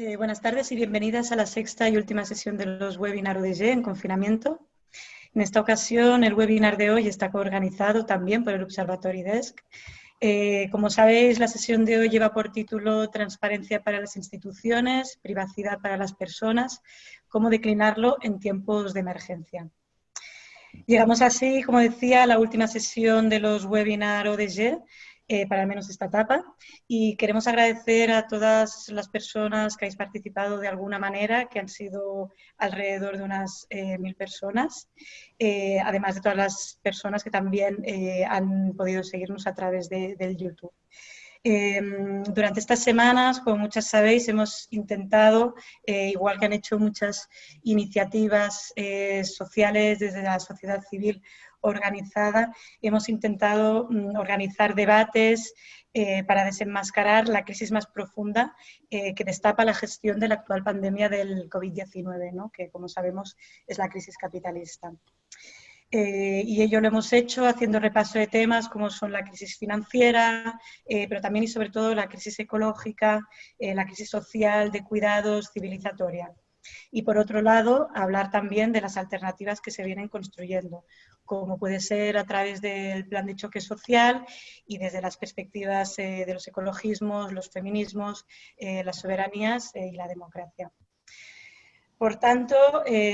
Eh, buenas tardes y bienvenidas a la sexta y última sesión de los webinars ODG en confinamiento. En esta ocasión, el webinar de hoy está coorganizado también por el Observatory Desk. Eh, como sabéis, la sesión de hoy lleva por título Transparencia para las instituciones, privacidad para las personas, cómo declinarlo en tiempos de emergencia. Llegamos así, como decía, a la última sesión de los webinars ODG eh, para al menos esta etapa. Y queremos agradecer a todas las personas que habéis participado de alguna manera, que han sido alrededor de unas eh, mil personas, eh, además de todas las personas que también han podido seguirnos a través de, del YouTube. Em, durante estas semanas, como muchas sabéis, hemos intentado, igual que han hecho muchas iniciativas sociales desde la sociedad civil organizada. Hemos intentado mm, organizar debates eh, para desenmascarar la crisis más profunda eh, que destapa la gestión de la actual pandemia del COVID-19, que como sabemos es la crisis capitalista. Eh, y ello lo hemos hecho haciendo repaso de temas como son la crisis financiera, pero también y sobre todo la crisis ecológica, la crisis social, de cuidados, civilizatoria. Y por otro lado, hablar también de las alternativas que se vienen construyendo, como puede ser a través del plan de choque social y desde las perspectivas eh, de los ecologismos, los feminismos, eh, las soberanías eh, y la democracia. Por tanto,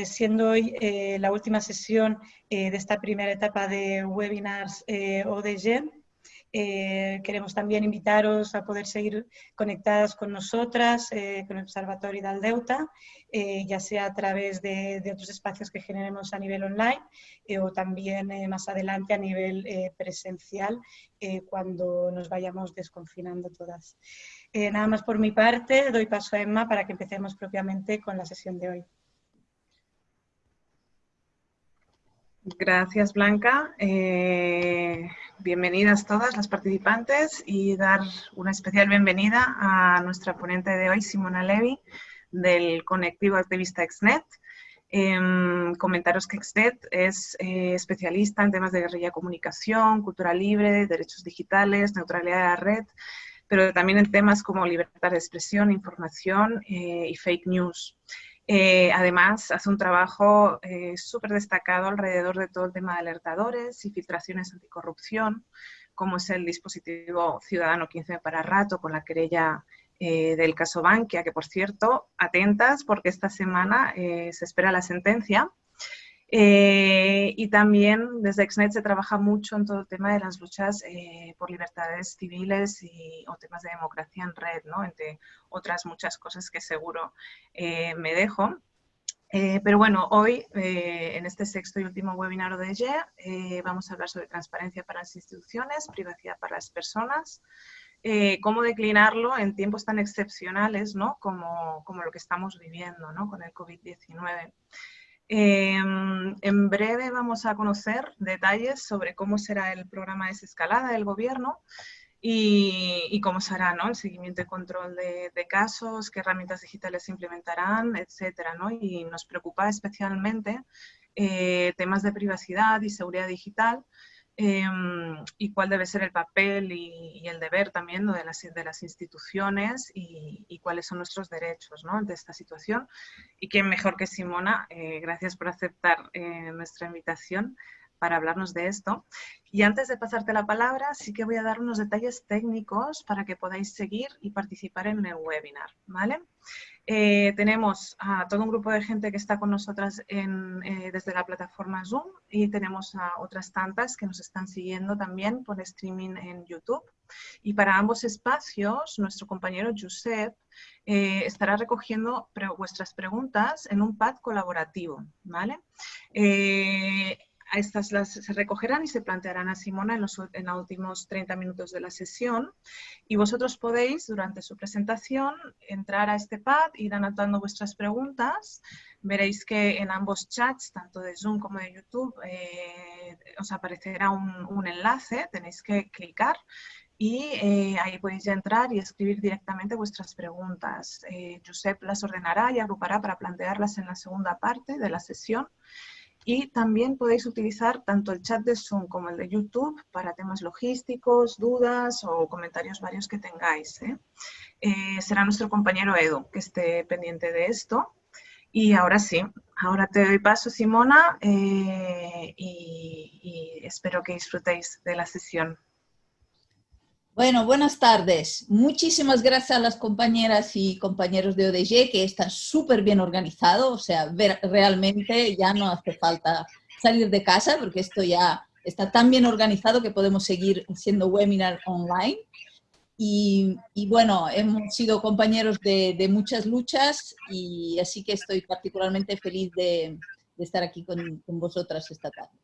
siendo hoy la última sesión de esta primera etapa de webinars ODG, eh, queremos también invitaros a poder seguir conectadas con nosotras, eh, con el Observatorio de Aldeuta, eh, ya sea a través de, otros espacios que generemos a nivel online o también más adelante a nivel presencial cuando nos vayamos desconfinando todas. nada más por mi parte, doy paso a Emma para que empecemos propiamente con la sesión de hoy. Gracias, Blanca. Eh, bienvenidas todas las participantes y dar una especial bienvenida a nuestra ponente de hoy, Simona Levy, del Conectivo Activista Exnet. Em, comentaros que Exnet es eh, especialista en temas de guerrilla comunicación, cultura libre, derechos digitales, neutralidad de la red, pero también en temas como libertad de expresión, información eh, y fake news. Eh, además, hace un trabajo eh, súper destacado alrededor de todo el tema de alertadores y filtraciones anticorrupción, como es el dispositivo Ciudadano 15 para rato con la querella eh, del caso Bankia, que por cierto, atentas porque esta semana se espera la sentencia eh, y también desde Exnet se trabaja mucho en todo el tema de las luchas eh, por libertades civiles y, o temas de democracia en red, ¿no? entre otras muchas cosas que seguro eh, me dejo. pero bueno, hoy en este sexto y último webinar de EGE vamos a hablar sobre transparencia para las instituciones, privacidad para las personas, cómo declinarlo en tiempos tan excepcionales ¿no? como, como lo que estamos viviendo ¿no? con el COVID-19. Em, en breve vamos a conocer detalles sobre cómo será el programa de desescalada del gobierno y, cómo será ¿no? el seguimiento y control de, casos, qué herramientas digitales se implementarán, etcétera, ¿no? Y nos preocupa especialmente eh, temas de privacidad y seguridad digital, Em, y cuál debe ser el papel y, el deber también de, las, de las instituciones y, cuáles son nuestros derechos ¿no? ante esta situación. Y quién mejor que Simona, eh, gracias por aceptar eh, nuestra invitación para hablarnos de esto. Y antes de pasarte la palabra, sí que voy a dar unos detalles técnicos para que podáis seguir y participar en el webinar. ¿vale? Eh, tenemos a todo un grupo de gente que está con nosotras eh, desde la plataforma Zoom y tenemos a otras tantas que nos están siguiendo también por streaming en YouTube. Y para ambos espacios, nuestro compañero Josep eh, estará recogiendo vuestras preguntas en un pad colaborativo. ¿vale? Estas las, se recogerán y se plantearán a Simona en los, últimos 30 minutos de la sesión y vosotros podéis durante su presentación entrar a este pad, ir anotando vuestras preguntas. Veréis que en ambos chats, tanto de Zoom como de YouTube, eh, os aparecerá un, enlace, tenéis que clicar y eh, ahí podéis ya entrar y escribir directamente vuestras preguntas. Eh, Josep las ordenará y agrupará para plantearlas en la segunda parte de la sesión Y también podéis utilizar tanto el chat de Zoom como el de YouTube para temas logísticos, dudas o comentarios varios que tengáis. ¿eh? Eh, será nuestro compañero Edu que esté pendiente de esto. Y ahora sí, ahora te doy paso, Simona, eh, y espero que disfrutéis de la sesión. Bueno, buenas tardes. Muchísimas gracias a las compañeras y compañeros de ODG que están súper bien organizados. O sea, realmente ya no hace falta salir de casa porque esto ya está tan bien organizado que podemos seguir siendo webinar online. Y, bueno, hemos sido compañeros de, muchas luchas y así que estoy particularmente feliz de, estar aquí con vosotras esta tarde.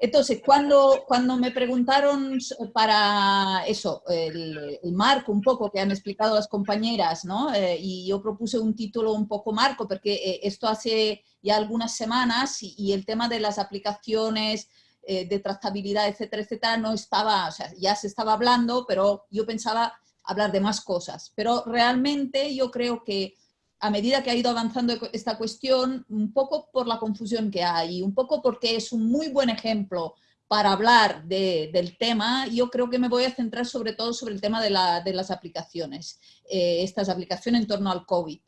Entonces, cuando, cuando me preguntaron para eso, el, marco un poco que han explicado las compañeras, ¿no? Eh, y yo propuse un título un poco marco, porque eh, esto hace ya algunas semanas y, el tema de las aplicaciones eh, de trazabilidad, etcétera, etcétera, no estaba, o sea, ya se estaba hablando, pero yo pensaba hablar de más cosas. Pero realmente yo creo que a medida que ha ido avanzando esta cuestión, un poco por la confusión que hay, un poco porque es un muy buen ejemplo para hablar del tema, yo creo que me voy a centrar sobre todo sobre el tema de, las aplicaciones, eh, estas aplicaciones en torno al COVID.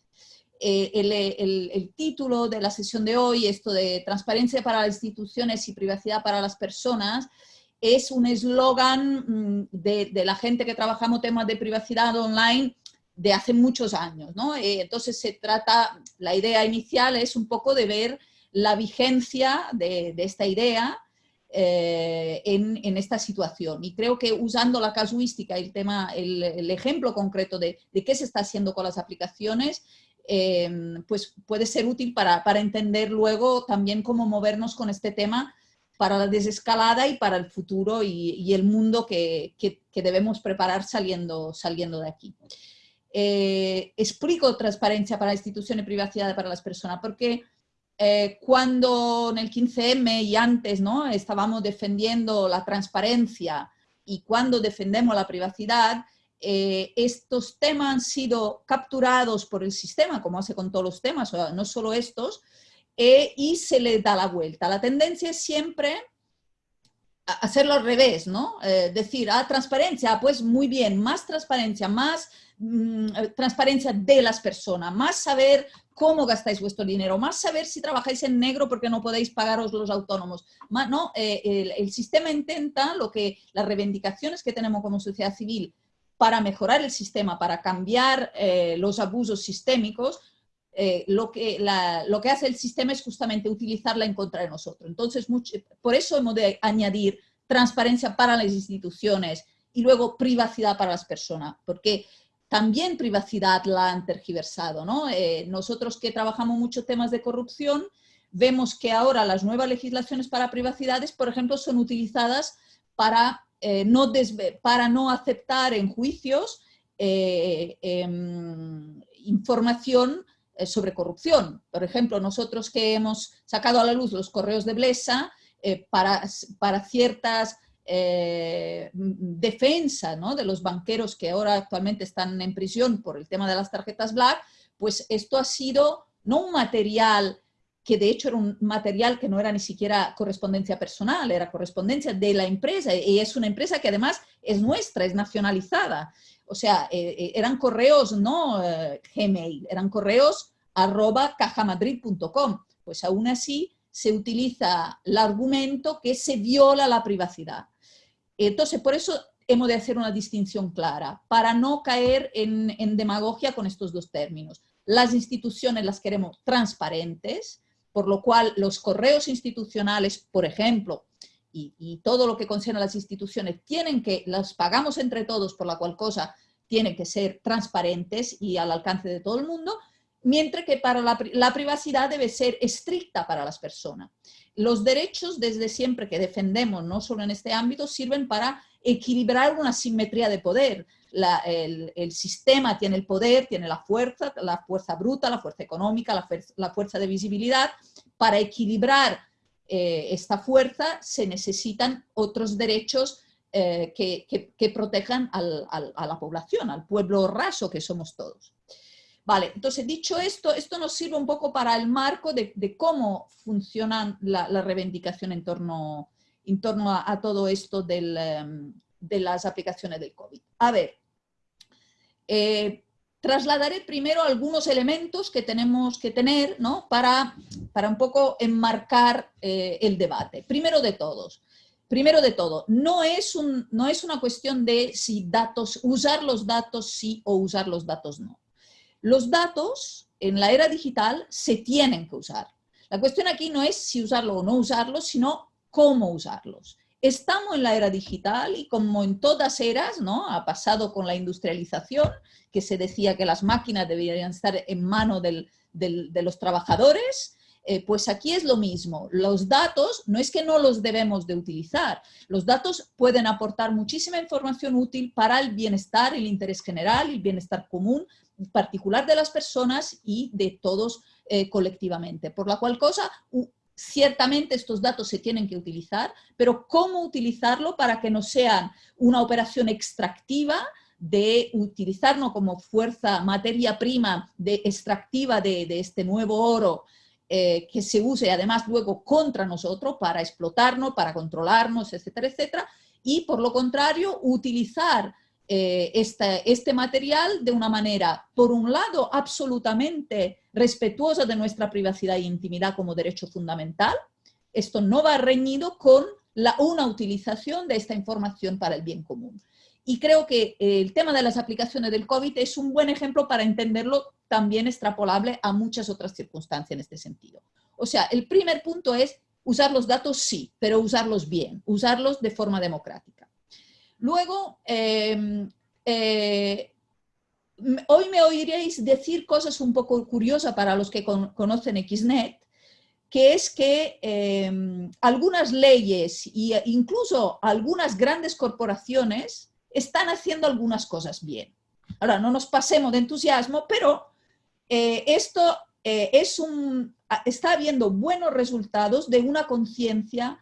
Eh, el, título de la sesión de hoy, esto de transparencia para las instituciones y privacidad para las personas, es un eslogan mm, de, de, la gente que trabajamos temas de privacidad online de hace muchos años. ¿no? Eh, entonces se trata, la idea inicial es un poco de ver la vigencia de, esta idea eh, en, esta situación. Y creo que usando la casuística, el, tema, el, ejemplo concreto de, qué se está haciendo con las aplicaciones, em, pues puede ser útil para, entender luego también cómo movernos con este tema para la desescalada y para el futuro y, el mundo que, que, debemos preparar saliendo, saliendo de aquí. Eh, explico transparencia para la institución y privacidad para las personas, porque eh, cuando en el 15M y antes ¿no? estábamos defendiendo la transparencia y cuando defendemos la privacidad, eh, estos temas han sido capturados por el sistema, como hace con todos los temas, no solo estos, y se le da la vuelta. La tendencia es siempre hacerlo al revés, ¿no? decir, ah, transparencia, pues muy bien, más transparencia, más Mm, transparencia de las personas, más saber cómo gastáis vuestro dinero, más saber si trabajáis en negro porque no podéis pagaros los autónomos. Más, ¿no? Eh, el, sistema intenta lo que las reivindicaciones que tenemos como sociedad civil para mejorar el sistema, para cambiar eh, los abusos sistémicos, eh, lo, que lo que hace el sistema es justamente utilizarla en contra de nosotros. Entonces, por eso hemos de añadir transparencia para las instituciones y luego privacidad para las personas, porque también privacidad la han tergiversado. ¿no? Eh, nosotros que trabajamos mucho temas de corrupción, vemos que ahora las nuevas legislaciones para privacidades, por ejemplo, son utilizadas para, eh, no, para no aceptar en juicios em, información sobre corrupción. Por ejemplo, nosotros que hemos sacado a la luz los correos de Blesa, para, para ciertas eh, defensa de los banqueros que ahora actualmente están en prisión por el tema de las tarjetas Black, pues esto ha sido no un material que de hecho era un material que no era ni siquiera correspondencia personal, era correspondencia de la empresa y es una empresa que además es nuestra, es nacionalizada. O sea, eh, eh, eran correos no Gmail, eran correos arroba cajamadrid.com. Pues aún así se utiliza el argumento que se viola la privacidad. Entonces, por eso hemos de hacer una distinción clara, para no caer en, demagogia con estos dos términos. Las instituciones las queremos transparentes, por lo cual los correos institucionales, por ejemplo, y, todo lo que concierne a las instituciones, tienen que, las pagamos entre todos, por la cual cosa tienen que ser transparentes y al alcance de todo el mundo, mientras que para la, privacidad debe ser estricta para las personas. Los derechos desde siempre que defendemos, no solo en este ámbito, sirven para equilibrar una simetría de poder. el, sistema tiene el poder, tiene la fuerza, la fuerza bruta, la fuerza económica, la, fuerza, de visibilidad. Para equilibrar eh, esta fuerza se necesitan otros derechos eh, que, protejan a la población, al pueblo raso que somos todos. Vale, entonces dicho esto, esto nos sirve un poco para el marco de, cómo funciona la, reivindicación en torno, en torno a, todo esto em, de las aplicaciones del COVID. A ver, eh, trasladaré primero algunos elementos que tenemos que tener ¿no? para, para un poco enmarcar eh, el debate. Primero de todos, primero de todo, no es, un, no es una cuestión de si datos, usar los datos sí o usar los datos no. Los datos en la era digital se tienen que usar. La cuestión aquí no es si usarlo o no usarlo, sino cómo usarlos. Estamos en la era digital y como en todas eras, ¿no? Ha pasado con la industrialización, que se decía que las máquinas deberían estar en mano de los trabajadores, eh, pues aquí es lo mismo. Los datos no es que no los debemos de utilizar. Los datos pueden aportar muchísima información útil para el bienestar, el interés general, el bienestar común, particular de las personas y de todos eh, colectivamente. Por la cual cosa, Ciertamente estos datos se tienen que utilizar, pero ¿cómo utilizarlo para que no sean una operación extractiva de utilizarnos como fuerza, materia prima de, extractiva de, este nuevo oro eh, que se use además luego contra nosotros para explotarnos, para controlarnos, etcétera, etcétera, y por lo contrario utilizar eh, este material de una manera, por un lado, absolutamente respetuosa de nuestra privacidad e intimidad como derecho fundamental. Esto no va reñido con una utilización de esta información para el bien común. Y creo que el tema de las aplicaciones del COVID es un buen ejemplo para entenderlo también extrapolable a muchas otras circunstancias en este sentido. O sea, el primer punto es usar los datos sí, pero usarlos bien, usarlos de forma democrática. Luego, em, eh, hoy me oiréis decir cosas un poco curiosas para los que conocen XNET, que es que em, algunas leyes e incluso algunas grandes corporaciones están haciendo algunas cosas bien. Ahora, no nos pasemos de entusiasmo, pero eh, esto es un, está habiendo buenos resultados de una conciencia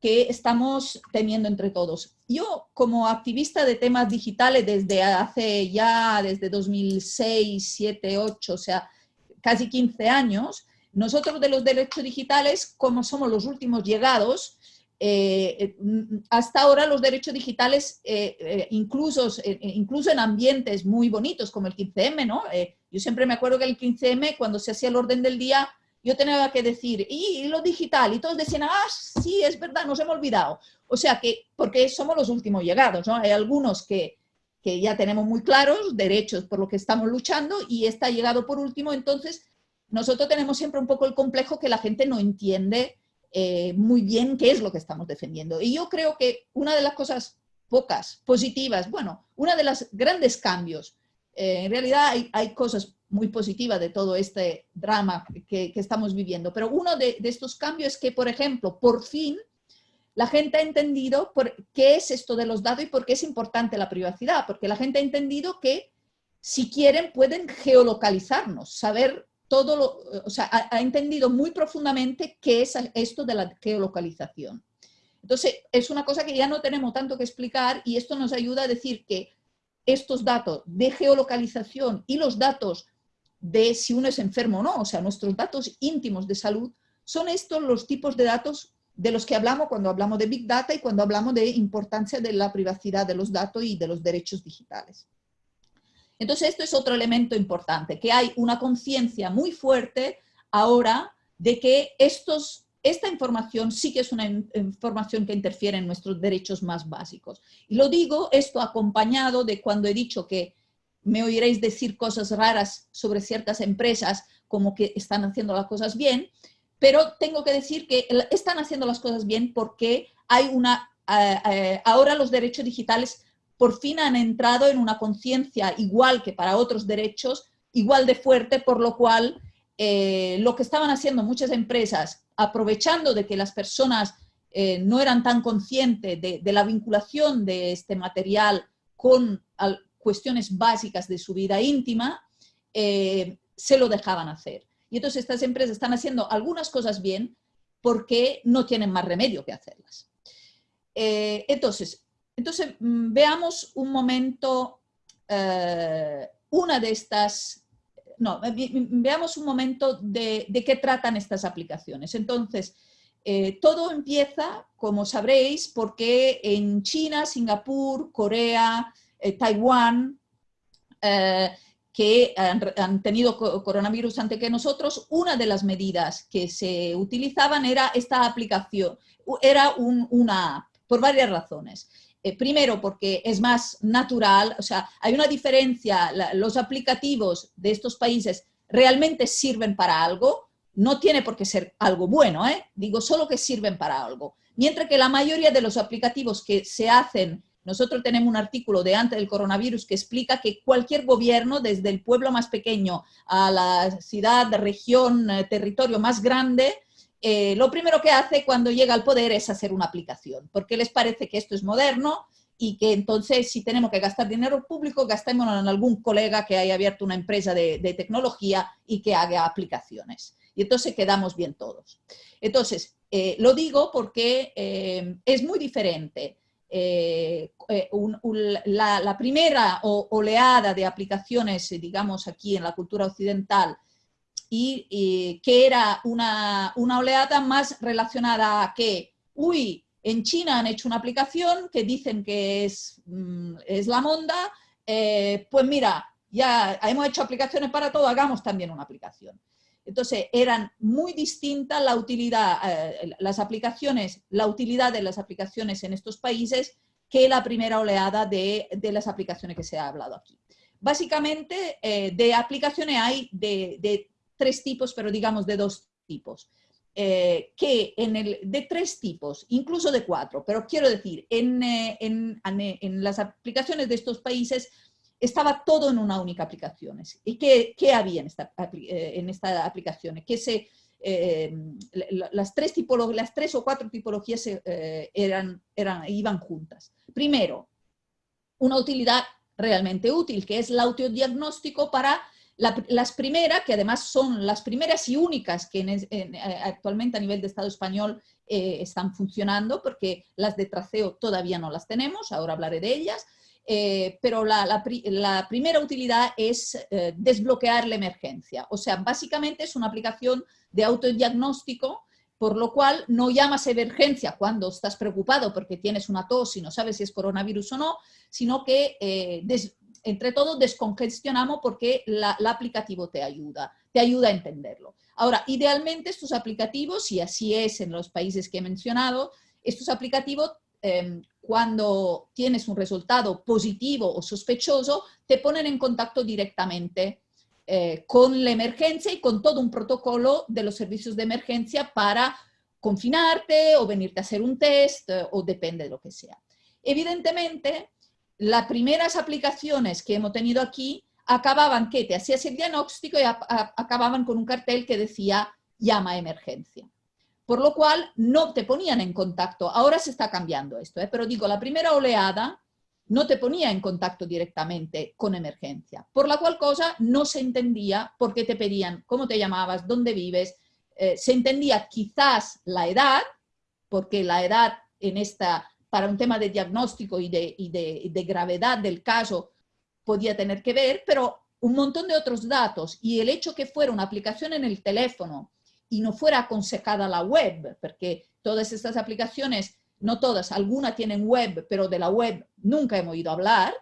que estamos teniendo entre todos. Yo, como activista de temas digitales desde hace ya, desde 2006, 7, 8, o sea, casi 15 años, nosotros de los derechos digitales, como somos los últimos llegados, eh, hasta ahora los derechos digitales, eh, eh, incluso, incluso en ambientes muy bonitos como el 15M, ¿no? yo siempre me acuerdo que el 15M, cuando se hacía el orden del día, yo tenía que decir, y, lo digital, y todos decían, ah, sí, es verdad, nos hemos olvidado. O sea que, porque somos los últimos llegados, ¿no? Hay algunos que, que ya tenemos muy claros, derechos por lo que estamos luchando, y está llegado por último, entonces nosotros tenemos siempre un poco el complejo que la gente no entiende eh, muy bien qué es lo que estamos defendiendo. Y yo creo que una de las cosas pocas, positivas, bueno, una de las grandes cambios, eh, en realidad hay, hay cosas muy positiva de todo este drama que, estamos viviendo. Pero uno de, estos cambios es que, por ejemplo, por fin la gente ha entendido por qué es esto de los datos y por qué es importante la privacidad, porque la gente ha entendido que si quieren pueden geolocalizarnos, saber todo lo, o sea, ha, ha entendido muy profundamente qué es esto de la geolocalización. Entonces, es una cosa que ya no tenemos tanto que explicar y esto nos ayuda a decir que estos datos de geolocalización y los datos de si uno es enfermo o no, o sea, nuestros datos íntimos de salud, son estos los tipos de datos de los que hablamos cuando hablamos de Big Data y cuando hablamos de importancia de la privacidad de los datos y de los derechos digitales. Entonces, esto es otro elemento importante, que hay una conciencia muy fuerte ahora de que estos, esta información sí que es una información que interfiere en nuestros derechos más básicos. Y lo digo esto acompañado de cuando he dicho que me oiréis decir cosas raras sobre ciertas empresas como que están haciendo las cosas bien, pero tengo que decir que están haciendo las cosas bien porque hay una, eh, eh, ahora los derechos digitales por fin han entrado en una conciencia igual que para otros derechos, igual de fuerte, por lo cual eh, lo que estaban haciendo muchas empresas, aprovechando de que las personas no eran tan conscientes de, la vinculación de este material con, cuestiones básicas de su vida íntima, eh, se lo dejaban hacer. Y entonces estas empresas están haciendo algunas cosas bien porque no tienen más remedio que hacerlas. Eh, entonces, entonces, mm, veamos un momento eh, una de estas no, veamos un momento de, qué tratan estas aplicaciones. Entonces, todo empieza, como sabréis, porque en China, Singapur, Corea, Taiwán, que han, tenido coronavirus antes que nosotros, una de las medidas que se utilizaban era esta aplicación, era una app, por varias razones. Eh, primero, porque es más natural, o sea, hay una diferencia, los aplicativos de estos países realmente sirven para algo, no tiene por qué ser algo bueno, ¿eh? digo solo que sirven para algo. Mientras que la mayoría de los aplicativos que se hacen, nosotros tenemos un artículo de antes del coronavirus que explica que cualquier gobierno, desde el pueblo más pequeño a la ciudad, región, eh, territorio más grande, eh, lo primero que hace cuando llega al poder es hacer una aplicación, porque les parece que esto es moderno y que entonces si tenemos que gastar dinero público, gastémoslo en algún colega que haya abierto una empresa de, tecnología y que haga aplicaciones. Y entonces quedamos bien todos. Entonces, eh, lo digo porque es muy diferente. La, primera oleada de aplicaciones, digamos, aquí en la cultura occidental, y, que era una, oleada más relacionada a que, uy, en China han hecho una aplicación que dicen que es, mm, es la monda, eh, pues mira, ya hemos hecho aplicaciones para todo, hagamos también una aplicación. Entonces, eran muy distintas la utilidad, eh, las aplicaciones, la utilidad de las aplicaciones en estos países que la primera oleada de, las aplicaciones que se ha hablado aquí. Básicamente, eh, de aplicaciones hay de, de tres tipos, pero digamos de dos tipos. Eh, que en el, de tres tipos, incluso de cuatro, pero quiero decir, en, en, en, las aplicaciones de estos países estaba todo en una única aplicación. ¿Y qué, qué había en esta, eh, en esta aplicación? Que se, las, tres las tres o cuatro tipologías eran, eran, iban juntas. Primero, una utilidad realmente útil, que es el autodiagnóstico para las primeras, que además son las primeras y únicas que eh, actualmente a nivel de Estado español eh, están funcionando, porque las de traceo todavía no las tenemos, ahora hablaré de ellas, eh, pero la, primera utilidad es desbloquear la emergencia. O sea, básicamente es una aplicación de autodiagnóstico, por lo cual no llamas emergencia cuando estás preocupado porque tienes una tos y no sabes si es coronavirus o no, sino que entre todos descongestionamos porque el aplicativo te ayuda, te ayuda a entenderlo. Ahora, idealmente estos aplicativos, y así es en los países que he mencionado, estos aplicativos em, cuando tienes un resultado positivo o sospechoso, te ponen en contacto directamente eh, con la emergencia y con todo un protocolo de los servicios de emergencia para confinarte o venirte a hacer un test eh, o depende de lo que sea. Evidentemente, las primeras aplicaciones que hemos tenido aquí acababan que te hacías el diagnóstico y acababan con un cartel que decía llama a emergencia. Por lo cual no te ponían en contacto. Ahora se está cambiando esto, ¿eh? pero digo, la primera oleada no te ponía en contacto directamente con emergencia, por la cual cosa no se entendía por qué te pedían cómo te llamabas, dónde vives, eh, se entendía quizás la edad, porque la edad en esta para un tema de diagnóstico y de, gravedad del caso podía tener que ver, pero un montón de otros datos y el hecho que fuera una aplicación en el teléfono y no fuera aconsejada la web, porque todas estas aplicaciones, no todas, algunas tienen web, pero de la web nunca hemos oído hablar,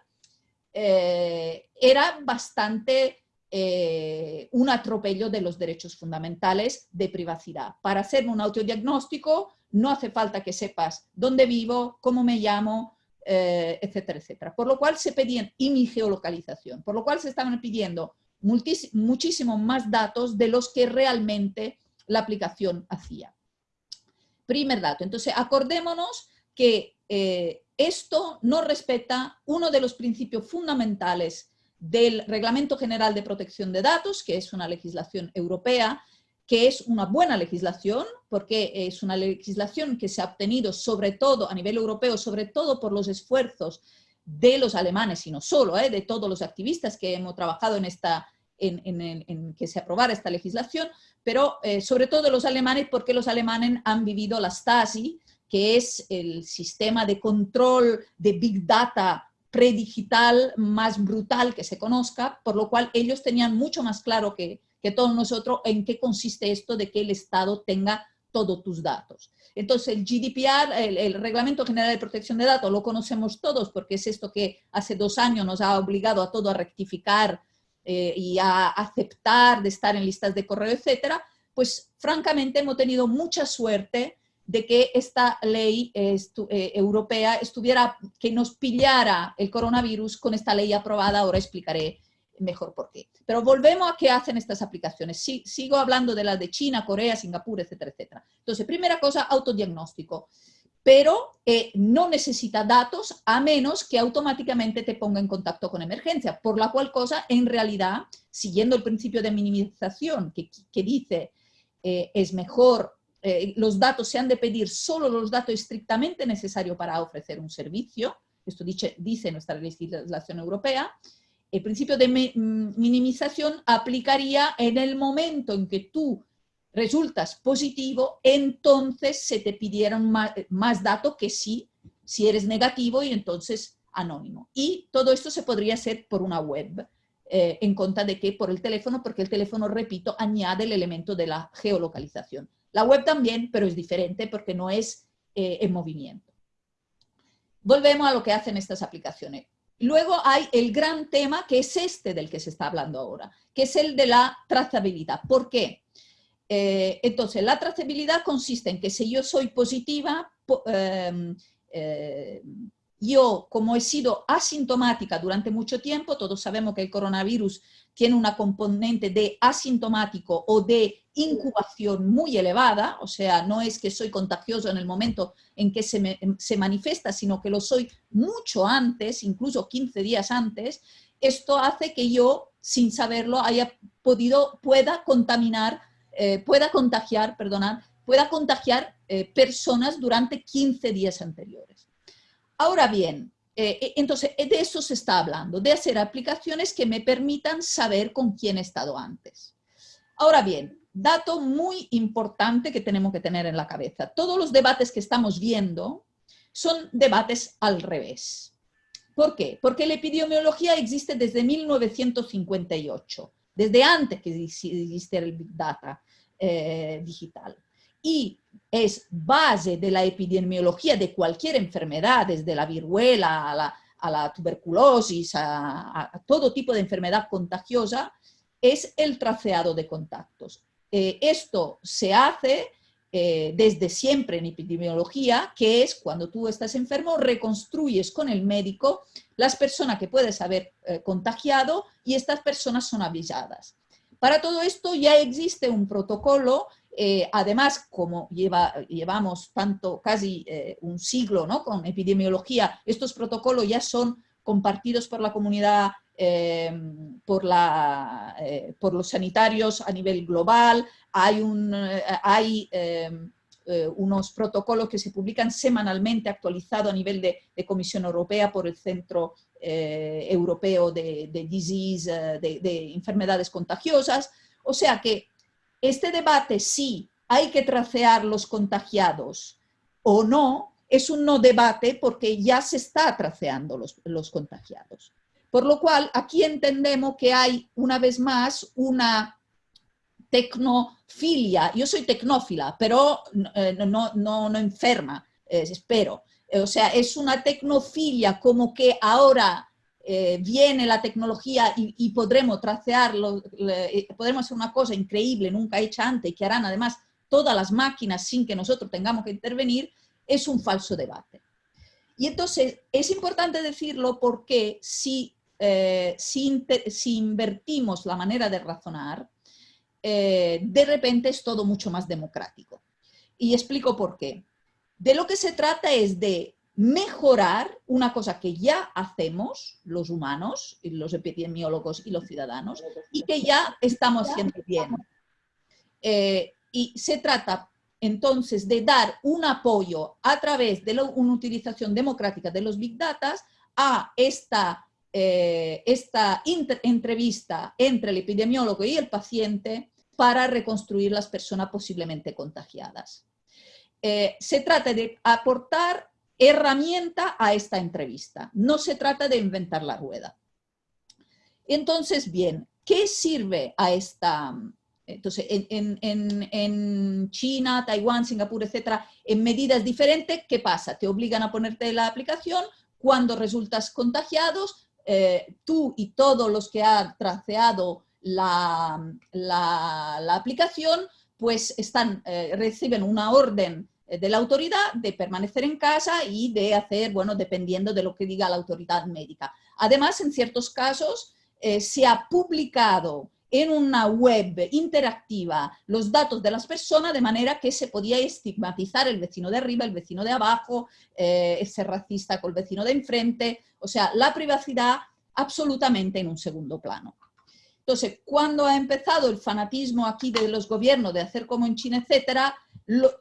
eh, era bastante eh, un atropello de los derechos fundamentales de privacidad. Para hacer un autodiagnóstico no hace falta que sepas dónde vivo, cómo me llamo, eh, etcétera, etcétera. Por lo cual se pedían, y mi geolocalización, por lo cual se estaban pidiendo muchísimo más datos de los que realmente la aplicación hacía. Primer dato, entonces acordémonos que eh, esto no respeta uno de los principios fundamentales del Reglamento General de Protección de Datos, que es una legislación europea, que es una buena legislación, porque es una legislación que se ha obtenido sobre todo a nivel europeo, sobre todo por los esfuerzos de los alemanes y no solo, ¿eh? de todos los activistas que hemos trabajado en, esta, en, que se aprobara esta legislación, pero eh, sobre todo los alemanes porque los alemanes han vivido la Stasi, que es el sistema de control de Big Data predigital más brutal que se conozca, por lo cual ellos tenían mucho más claro que, que todos nosotros en qué consiste esto de que el Estado tenga todos tus datos. Entonces, el GDPR, el, Reglamento General de Protección de Datos, lo conocemos todos porque es esto que hace dos años nos ha obligado a todo a rectificar eh, y a aceptar de estar en listas de correo, etcétera, pues francamente hemos tenido mucha suerte de que esta ley eh, europea estuviera, que nos pillara el coronavirus con esta ley aprobada, ahora explicaré mejor por qué. Pero volvemos a qué hacen estas aplicaciones. sigo hablando de las de China, Corea, Singapur, etcétera, etcétera. Entonces, primera cosa, autodiagnóstico. Pero eh, no necesita datos a menos que automáticamente te ponga en contacto con emergencia, por la cual cosa, en realidad, siguiendo el principio de minimización que, dice eh, es mejor eh, los datos se han de pedir solo los datos estrictamente necesarios para ofrecer un servicio, esto dice, dice nuestra legislación europea, el principio de mm, minimización aplicaría en el momento en que tú resultas positivo, entonces se te pidieron más, datos que si, si eres negativo y entonces anónimo. Y todo esto se podría hacer por una web, eh, en contra de que por el teléfono, porque el teléfono, repito, añade el elemento de la geolocalización. La web también, pero es diferente porque no es eh, en movimiento. Volvemos a lo que hacen estas aplicaciones. Luego hay el gran tema que es este del que se está hablando ahora, que es el de la trazabilidad. ¿Por qué? Eh, entonces, la trazabilidad consiste en que si yo soy positiva, em, eh, yo, como he sido asintomática durante mucho tiempo, todos sabemos que el coronavirus tiene una componente de asintomático o de incubación muy elevada, o sea, no es que soy contagioso en el momento en que se, se manifiesta, sino que lo soy mucho antes, incluso 15 días antes, esto hace que yo, sin saberlo, haya podido, pueda contaminar, eh, pueda contagiar, perdonad, pueda contagiar eh, personas durante 15 días anteriores. Ahora bien, eh, eh, entonces de eso se está hablando, de hacer aplicaciones que me permitan saber con quién he estado antes. Ahora bien, dato muy importante que tenemos que tener en la cabeza. Todos los debates que estamos viendo son debates al revés. ¿Por qué? Porque la epidemiología existe desde 1958, desde antes que existiera el Big Data digital. Y es base de la epidemiología de cualquier enfermedad, desde la viruela a la, tuberculosis, a, todo tipo de enfermedad contagiosa, es el traceado de contactos. Eh, esto se hace eh, desde siempre en epidemiología, que es cuando tú estás enfermo, reconstruyes con el médico las personas que puedes haber eh, contagiado y estas personas son avisadas. Para todo esto ya existe un protocolo eh, además, como lleva, llevamos tanto, casi eh, un siglo ¿no? con epidemiología, estos protocolos ya son compartidos por la comunidad, eh, por, los sanitarios a nivel global, hay, un, hay unos protocolos que se publican semanalmente actualizados a nivel de, Comisión Europea por el Centro Europeo de, de Disease, de, de enfermedades contagiosas, o sea que este debate si hay que tracear los contagiados o no, es un no debate porque ya se está traceando los, contagiados. Por lo cual, aquí entendemos que hay, una vez más, una tecnofilia. Yo soy tecnófila, pero no, eh, no, enferma, espero. O sea, es una tecnofilia como que ahora eh, viene la tecnología y, podremos tracearlo, eh, podremos hacer una cosa increíble, nunca hecha antes, que harán además todas las máquinas sin que nosotros tengamos que intervenir, es un falso debate. Y entonces es importante decirlo porque si, eh, si, invertimos la manera de razonar, de repente es todo mucho más democrático. Y explico por qué. De lo que se trata es de mejorar una cosa que ya hacemos los humanos, los epidemiólogos y los ciudadanos, y que ya estamos haciendo bien. Eh, y se trata entonces de dar un apoyo a través de una utilización democrática de los Big Data a esta, eh, esta entrevista entre el epidemiólogo y el paciente para reconstruir las personas posiblemente contagiadas. Eh, se trata de aportar herramienta a esta entrevista. No se trata de inventar la rueda. Entonces, bien, ¿qué sirve a esta... Entonces, en, China, Taiwán, Singapur, etcétera, en medidas diferentes, ¿qué pasa? Te obligan a ponerte la aplicación, cuando resultas contagiados, eh, tú y todos los que han traceado la, aplicación, pues eh, reciben una orden eh, de la autoridad de permanecer en casa y de hacer, bueno, dependiendo de lo que diga la autoridad médica. Además, en ciertos casos, eh, se ha publicado en una web interactiva los datos de las personas de manera que se podía estigmatizar el vecino de arriba, el vecino de abajo, eh, ser racista con el vecino de enfrente, o sea, la privacidad absolutamente en un segundo plano. Entonces, cuando ha empezado el fanatismo aquí de los gobiernos de hacer como en China, etcétera,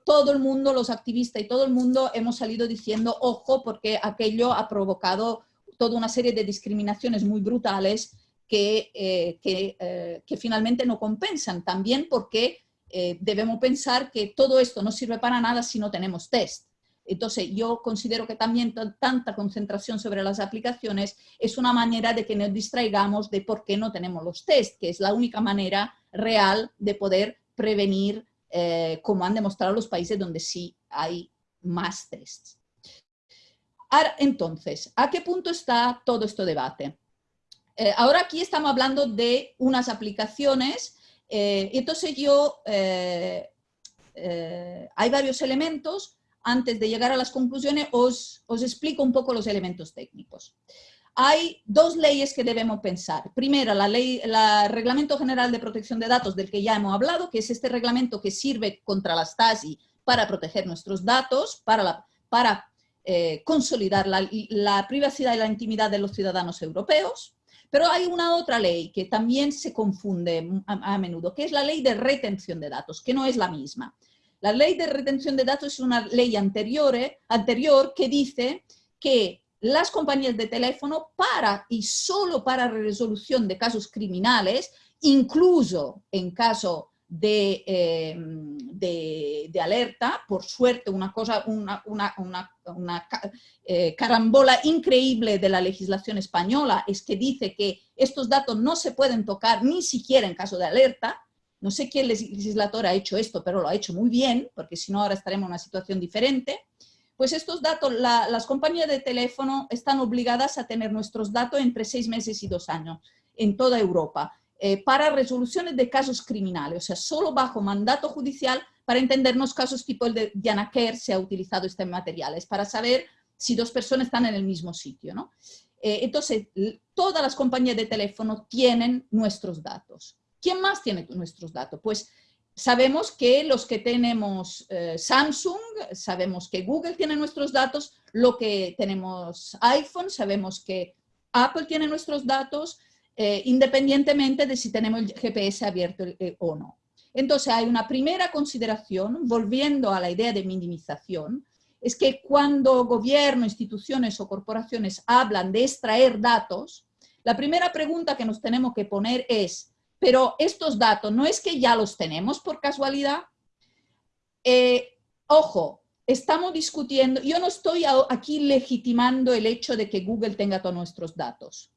todo el mundo, los activistas y todo el mundo hemos salido diciendo, ojo, porque aquello ha provocado toda una serie de discriminaciones muy brutales que, eh, eh, que, finalmente no compensan. También porque eh, debemos pensar que todo esto no sirve para nada si no tenemos test. Entonces, yo considero que también tanta concentración sobre las aplicaciones es una manera de que nos distraigamos de por qué no tenemos los test, que es la única manera real de poder prevenir eh, como han demostrado los países donde sí hay más tests. Ahora, entonces, ¿a qué punto está todo este debate? Eh, ahora aquí estamos hablando de unas aplicaciones, eh, entonces yo, hay varios elementos, antes de llegar a las conclusiones os, os explico un poco los elementos técnicos hay dos leyes que debemos pensar. Primero, la ley, el Reglamento General de Protección de Datos, del que ya hemos hablado, que es este reglamento que sirve contra la Stasi para proteger nuestros datos, para, para eh, consolidar la, privacidad y la intimidad de los ciudadanos europeos. Pero hay una otra ley que también se confunde a, menudo, que es la ley de retención de datos, que no es la misma. La ley de retención de datos es una ley anterior, que dice que las compañías de teléfono para y solo para resolución de casos criminales, incluso en caso de, em, alerta, por suerte una cosa, una, una, eh, carambola increíble de la legislación española es que dice que estos datos no se pueden tocar ni siquiera en caso de alerta, no sé quién legislador ha hecho esto, pero lo ha hecho muy bien, porque si no ahora estaremos en una situación diferente. Pues estos datos, las compañías de teléfono están obligadas a tener nuestros datos entre seis meses y dos años en toda Europa eh, para resoluciones de casos criminales, o sea, solo bajo mandato judicial para entendernos casos tipo el de Diana Kerr se ha utilizado estos materiales para saber si dos personas están en el mismo sitio. ¿no? Eh, entonces, todas las compañías de teléfono tienen nuestros datos. ¿Quién más tiene nuestros datos? Pues Sabemos que los que tenemos eh, Samsung, sabemos que Google tiene nuestros datos, lo que tenemos iPhone, sabemos que Apple tiene nuestros datos, eh, independientemente de si tenemos el GPS abierto eh, o no. Entonces hay una primera consideración, volviendo a la idea de minimización, es que cuando gobierno, instituciones o corporaciones hablan de extraer datos, la primera pregunta que nos tenemos que poner es, pero estos datos no es que ya los tenemos por casualidad. Eh, ojo, estamos discutiendo, yo no estoy aquí legitimando el hecho de que Google tenga todos nuestros datos.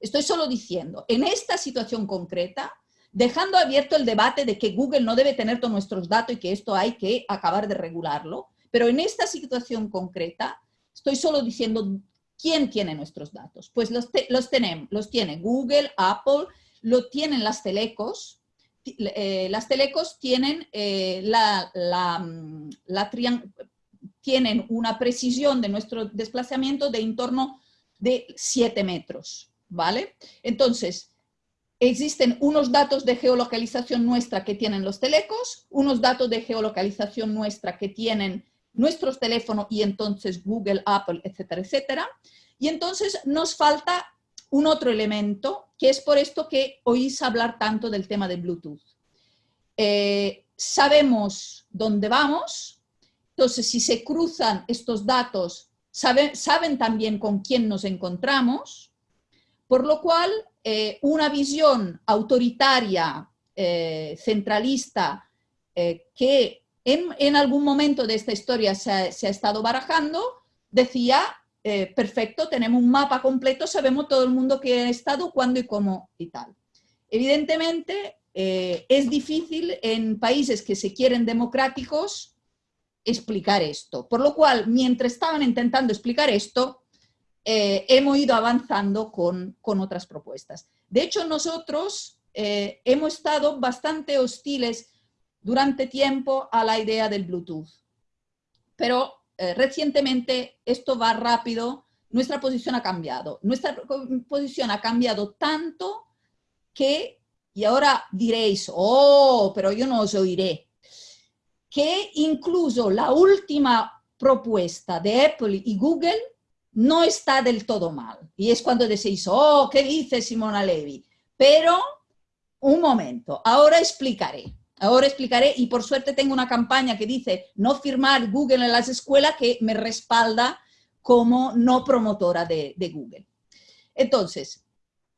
Estoy solo diciendo, en esta situación concreta, dejando abierto el debate de que Google no debe tener todos nuestros datos y que esto hay que acabar de regularlo, pero en esta situación concreta, estoy solo diciendo quién tiene nuestros datos. Pues los, los tenemos, los tiene Google, Apple, lo tienen las telecos. Eh, las telecos tienen, eh, la, mm, tienen una precisión de nuestro desplazamiento de en torno de 7 metros, ¿vale? Entonces, existen unos datos de geolocalización nuestra que tienen los telecos, unos datos de geolocalización nuestra que tienen nuestros teléfonos y entonces Google, Apple, etcétera, etcétera. Y entonces nos falta un otro elemento, que es por esto que oís hablar tanto del tema de Bluetooth. Eh, sabemos dónde vamos, entonces si se cruzan estos datos, saben también con quién nos encontramos, por lo cual eh, una visión autoritaria, eh, centralista, que en, algún momento de esta historia se ha estado barajando, decía, eh, perfecto, tenemos un mapa completo, sabemos todo el mundo que ha estado, cuándo y cómo y tal. Evidentemente, eh, es difícil en países que se quieren democráticos explicar esto. Por lo cual, mientras estaban intentando explicar esto, eh, hemos ido avanzando con, con, otras propuestas. De hecho, nosotros hemos estado bastante hostiles durante tiempo a la idea del Bluetooth. Pero eh, recientemente esto va rápido, nuestra posición ha cambiado. Nuestra posición ha cambiado tanto que, y ahora diréis, oh, pero yo no os oiré, que incluso la última propuesta de Apple y Google no está del todo mal. Y es cuando decís, oh, ¿qué dice Simona Levy? Pero, un momento, ahora explicaré. Ahora explicaré y por suerte tengo una campaña que dice no firmar Google en las escuelas que me respalda como no promotora de, Google. Entonces,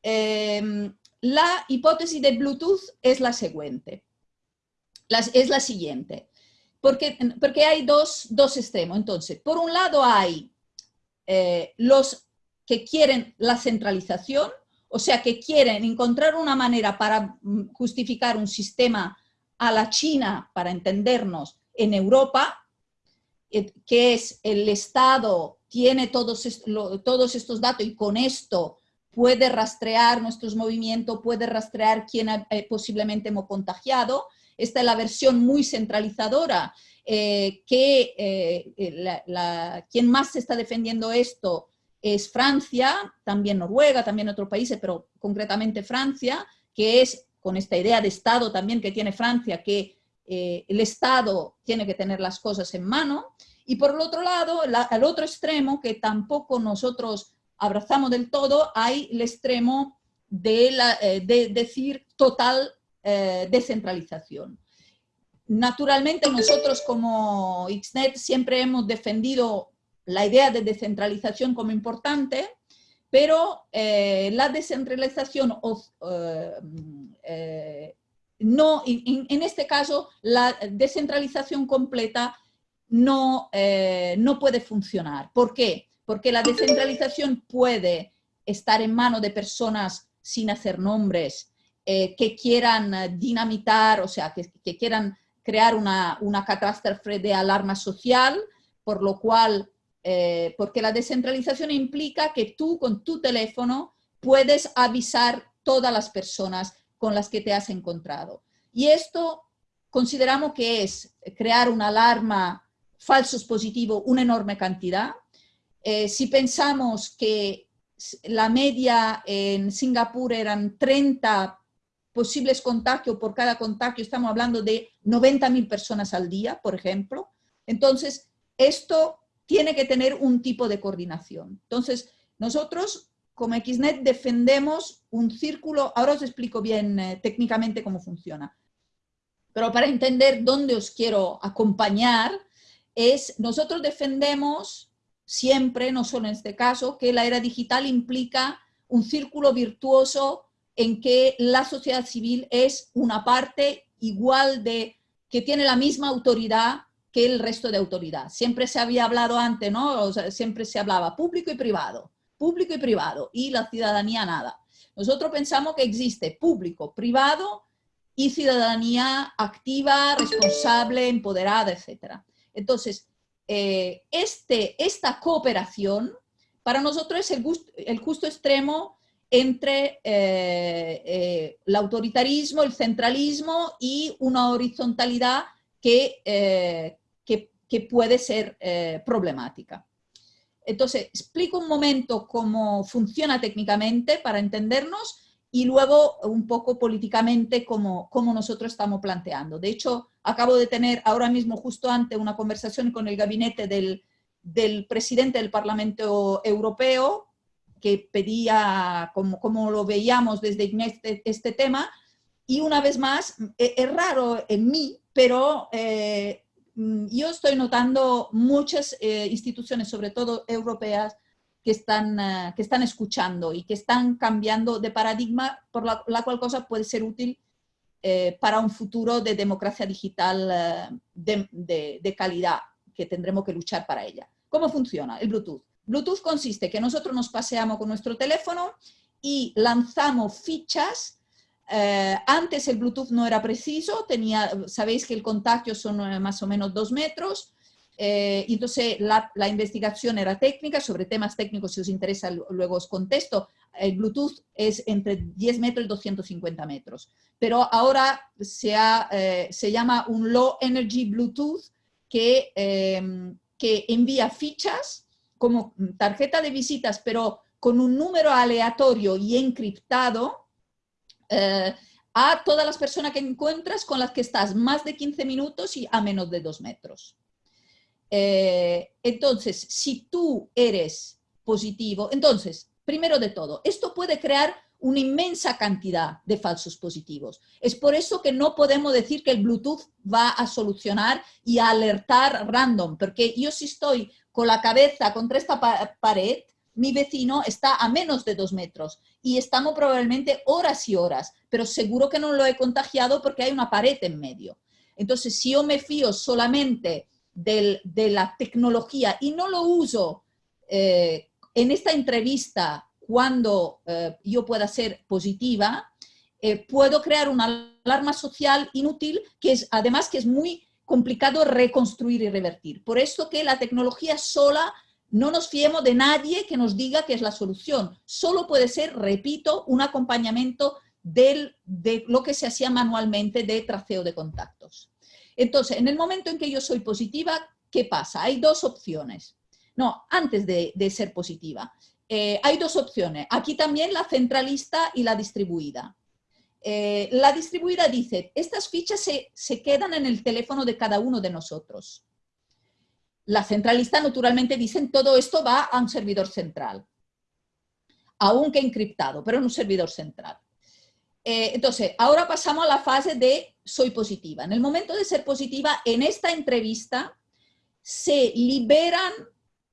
em, la hipótesis de Bluetooth es la siguiente. es la siguiente. Porque, porque hay dos, dos, extremos. Entonces, por un lado hay eh, los que quieren la centralización, o sea, que quieren encontrar una manera para mm, justificar un sistema a la China, para entendernos, en Europa, eh, que es el Estado tiene todos, todos estos datos y con esto puede rastrear nuestros movimientos, puede rastrear quién eh, posiblemente hemos contagiado. Esta es la versión muy centralizadora, eh, que quien más está defendiendo esto es Francia, también Noruega, también otros países, pero concretamente Francia, que es con esta idea de Estado también que tiene Francia, que eh, el Estado tiene que tener las cosas en mano, y por el otro lado, al otro extremo, que tampoco nosotros abrazamos del todo, hay el extremo de, la, eh, de decir total eh, descentralización. Naturalmente nosotros como XNET siempre hemos defendido la idea de descentralización como importante, pero eh, la descentralización, eh, eh, no, en, este caso, la descentralización completa no, no puede funcionar. ¿Por qué? Porque la descentralización puede estar en manos de personas sin hacer nombres, que quieran dinamitar, o sea, que, que quieran crear una, una catástrofe de alarma social, por lo cual eh, porque la descentralización implica que tú con tu teléfono puedes avisar todas las personas con las que te has encontrado. Y esto consideramos que es crear una alarma falsos positivos, una enorme cantidad. Eh, si pensamos que la media en Singapur eran 30 posibles contagios por cada contagio, estamos hablando de 90.000 personas al día, por ejemplo. Entonces, esto tiene que tener un tipo de coordinación. Entonces, nosotros como XNET defendemos un círculo, ahora os explico bien eh, técnicamente cómo funciona, pero para entender dónde os quiero acompañar, es nosotros defendemos siempre, no solo en este caso, que la era digital implica un círculo virtuoso en que la sociedad civil es una parte igual de, que tiene la misma autoridad que el resto de autoridad. Siempre se había hablado antes, ¿no? siempre se hablaba público y privado, público y privado, y la ciudadanía nada. Nosotros pensamos que existe público, privado y ciudadanía activa, responsable, empoderada, etc. Entonces, eh, este, esta cooperación para nosotros es el, justo extremo entre eh, eh, el autoritarismo, el centralismo y una horizontalidad que, que puede ser problemática. Entonces, explico un momento cómo funciona técnicamente para entendernos y luego un poco políticamente cómo, cómo, nosotros estamos planteando. De hecho, acabo de tener ahora mismo justo antes una conversación con el gabinete del, del presidente del Parlamento Europeo que pedía cómo, cómo lo veíamos desde este, este, tema y una vez más, e, es, raro en mí, pero eh, yo estoy notando muchas eh, instituciones, sobre todo europeas, que están, eh, que están escuchando y que están cambiando de paradigma, por la, cual cosa puede ser útil eh, para un futuro de democracia digital de, de, calidad, que tendremos que luchar para ella. ¿Cómo funciona el Bluetooth? Bluetooth consiste que nosotros nos paseamos con nuestro teléfono y lanzamos fichas. Eh, antes el Bluetooth no era preciso, tenía, sabéis que el contacto son eh, más o menos dos metros, eh, entonces la, la, investigación era técnica, sobre temas técnicos si os interesa luego os contesto. El Bluetooth es entre 10 metros y 250 metros, pero ahora se, ha, se llama un Low Energy Bluetooth que, que envía fichas como tarjeta de visitas, pero con un número aleatorio y encriptado eh, a todas las personas que encuentras con las que estás más de 15 minutos y a menos de 2 metros. Eh, entonces, si tú eres positivo, entonces, primero de todo, esto puede crear una inmensa cantidad de falsos positivos. Es por eso que no podemos decir que el Bluetooth va a solucionar y a alertar random, porque yo si estoy con la cabeza contra esta pared, mi vecino está a menos de dos metros y estamos probablemente horas y horas, pero seguro que no lo he contagiado porque hay una pared en medio. Entonces, si yo me fío solamente de la tecnología y no lo uso eh, en esta entrevista cuando eh, yo pueda ser positiva, eh, puedo crear una alarma social inútil que es además que es muy complicado reconstruir y revertir. Por eso que la tecnología sola, no nos fiemos de nadie que nos diga que es la solución. Solo puede ser, repito, un acompañamiento de lo que se hacía manualmente de traceo de contactos. Entonces, en el momento en que yo soy positiva, ¿qué pasa? Hay dos opciones. No, antes de, ser positiva. Eh, hay dos opciones. Aquí también la centralista y la distribuida. Eh, la distribuida dice, estas fichas se, quedan en el teléfono de cada uno de nosotros. La centralista naturalmente dicen, todo esto va a un servidor central, aunque encriptado, pero en un servidor central. Eh, entonces, ahora pasamos a la fase de soy positiva. En el momento de ser positiva, en esta entrevista, se liberan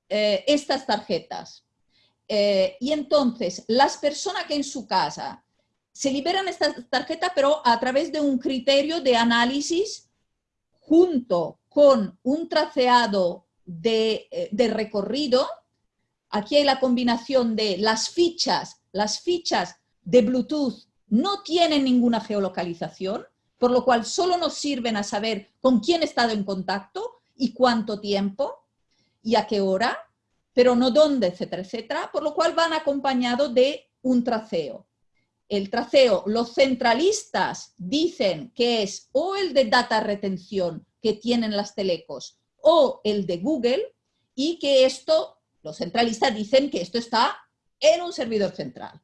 eh, estas tarjetas. y entonces, las personas que en su casa se liberan estas tarjetas, pero a través de un criterio de análisis junto con un traceado de, eh, recorrido. Aquí hay la combinación de las fichas, las fichas de Bluetooth no tienen ninguna geolocalización, por lo cual solo nos sirven a saber con quién he estado en contacto y cuánto tiempo y a qué hora, pero no dónde, etcétera, etcétera, por lo cual van acompañados de un traceo el traceo, los centralistas dicen que es o el de data retención que tienen las telecos o el de Google y que esto, los centralistas dicen que esto está en un servidor central.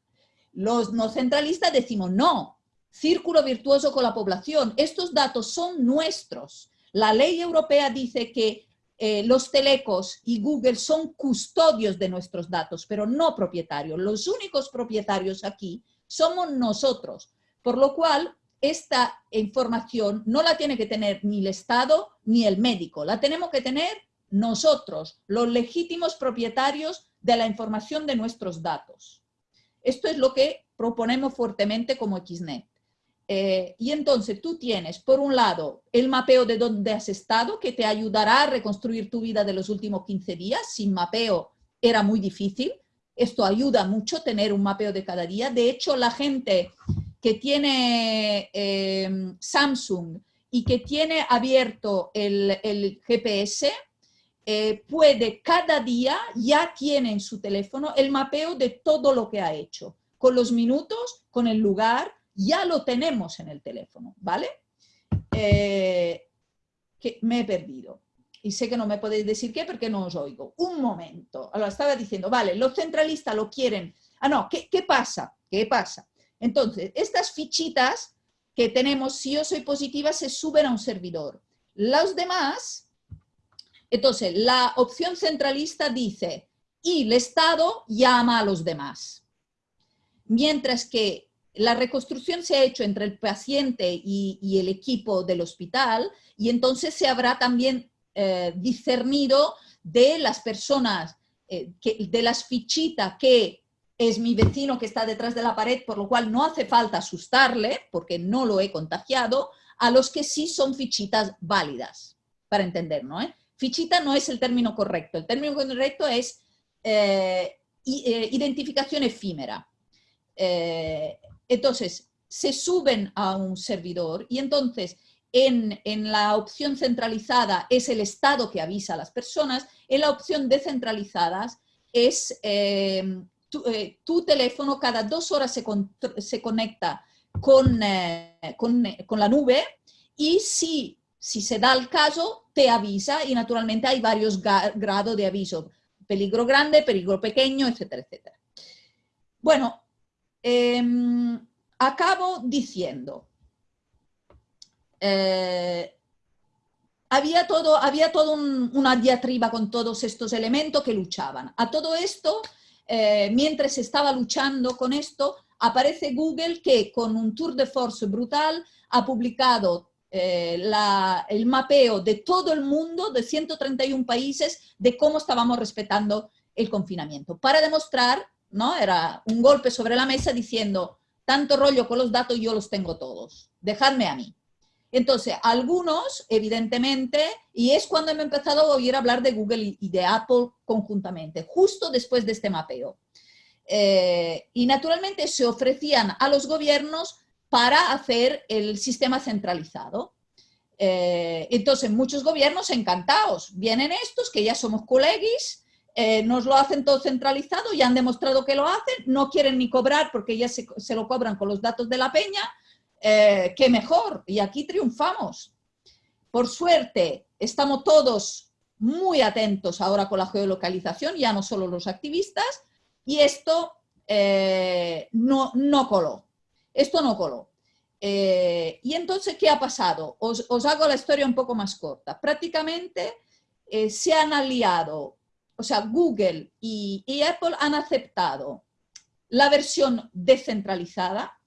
Los no centralistas decimos no, círculo virtuoso con la población, estos datos son nuestros. La ley europea dice que eh, los telecos y Google son custodios de nuestros datos, pero no propietarios. Los únicos propietarios aquí somos nosotros. Por lo cual, esta información no la tiene que tener ni el Estado ni el médico, la tenemos que tener nosotros, los legítimos propietarios de la información de nuestros datos. Esto es lo que proponemos fuertemente como XNET. Eh, y entonces tú tienes, por un lado, el mapeo de dónde has estado, que te ayudará a reconstruir tu vida de los últimos 15 días. Sin mapeo era muy difícil. Esto ayuda mucho tener un mapeo de cada día. De hecho, la gente que tiene em, Samsung y que tiene abierto el, GPS, eh, puede cada día, ya tiene en su teléfono el mapeo de todo lo que ha hecho, con los minutos, con el lugar, ya lo tenemos en el teléfono, ¿vale? Eh, me he perdido y sé que no me podéis decir qué porque no os oigo. Un momento. Ahora estaba diciendo, vale, los centralistas lo quieren. Ah, no, ¿qué, qué pasa? ¿Qué pasa? Entonces, estas fichitas que tenemos, si yo soy positiva, se suben a un servidor. Los demás, entonces, la opción centralista dice, y el Estado llama a los demás. Mientras que la reconstrucción se ha hecho entre el paciente y, el equipo del hospital, y entonces se habrá también eh, discernido de las personas, eh, de las fichitas que es mi vecino que está detrás de la pared, por lo cual no hace falta asustarle, porque no lo he contagiado, a los que sí son fichitas válidas, para entender, ¿no? Fichita no es el término correcto, el término correcto es eh, eh, identificación efímera. Eh, entonces, se suben a un servidor y entonces en, la opción centralizada es el Estado que avisa a las personas, en la opción descentralizada es tu, teléfono cada dos horas se, conecta con, con, la nube y si, si se da el caso, te avisa y naturalmente hay varios grados de aviso peligro grande, peligro pequeño, etcétera, etcétera. Bueno, em, acabo diciendo, eh, había todo, había todo una diatriba con todos estos elementos que luchaban. A todo esto, eh, mientras estaba luchando con esto, aparece Google que con un tour de force brutal ha publicado eh, el mapeo de todo el mundo, de 131 países, de cómo estábamos respetando el confinamiento. Para demostrar, ¿no? Era un golpe sobre la mesa diciendo, tanto rollo con los datos, yo los tengo todos, dejadme a mí. Entonces, algunos, evidentemente, y es cuando he empezado a oír hablar de Google y de Apple conjuntamente, justo después de este mapeo. Eh, y naturalmente se ofrecían a los gobiernos para hacer el sistema centralizado. Eh, entonces, muchos gobiernos encantados. Vienen estos, que ya somos colegis, eh, nos lo hacen todo centralizado, ya han demostrado que lo hacen, no quieren ni cobrar porque ya se, lo cobran con los datos de la peña, eh, qué mejor, y aquí triunfamos. Por suerte, estamos todos muy atentos ahora con la geolocalización, ya no solo los activistas, y esto no, no coló. Esto no coló. Eh, y entonces, ¿qué ha pasado? Os, hago la historia un poco más corta. Prácticamente eh, se han aliado, o sea, Google y, Apple han aceptado la versión descentralizada.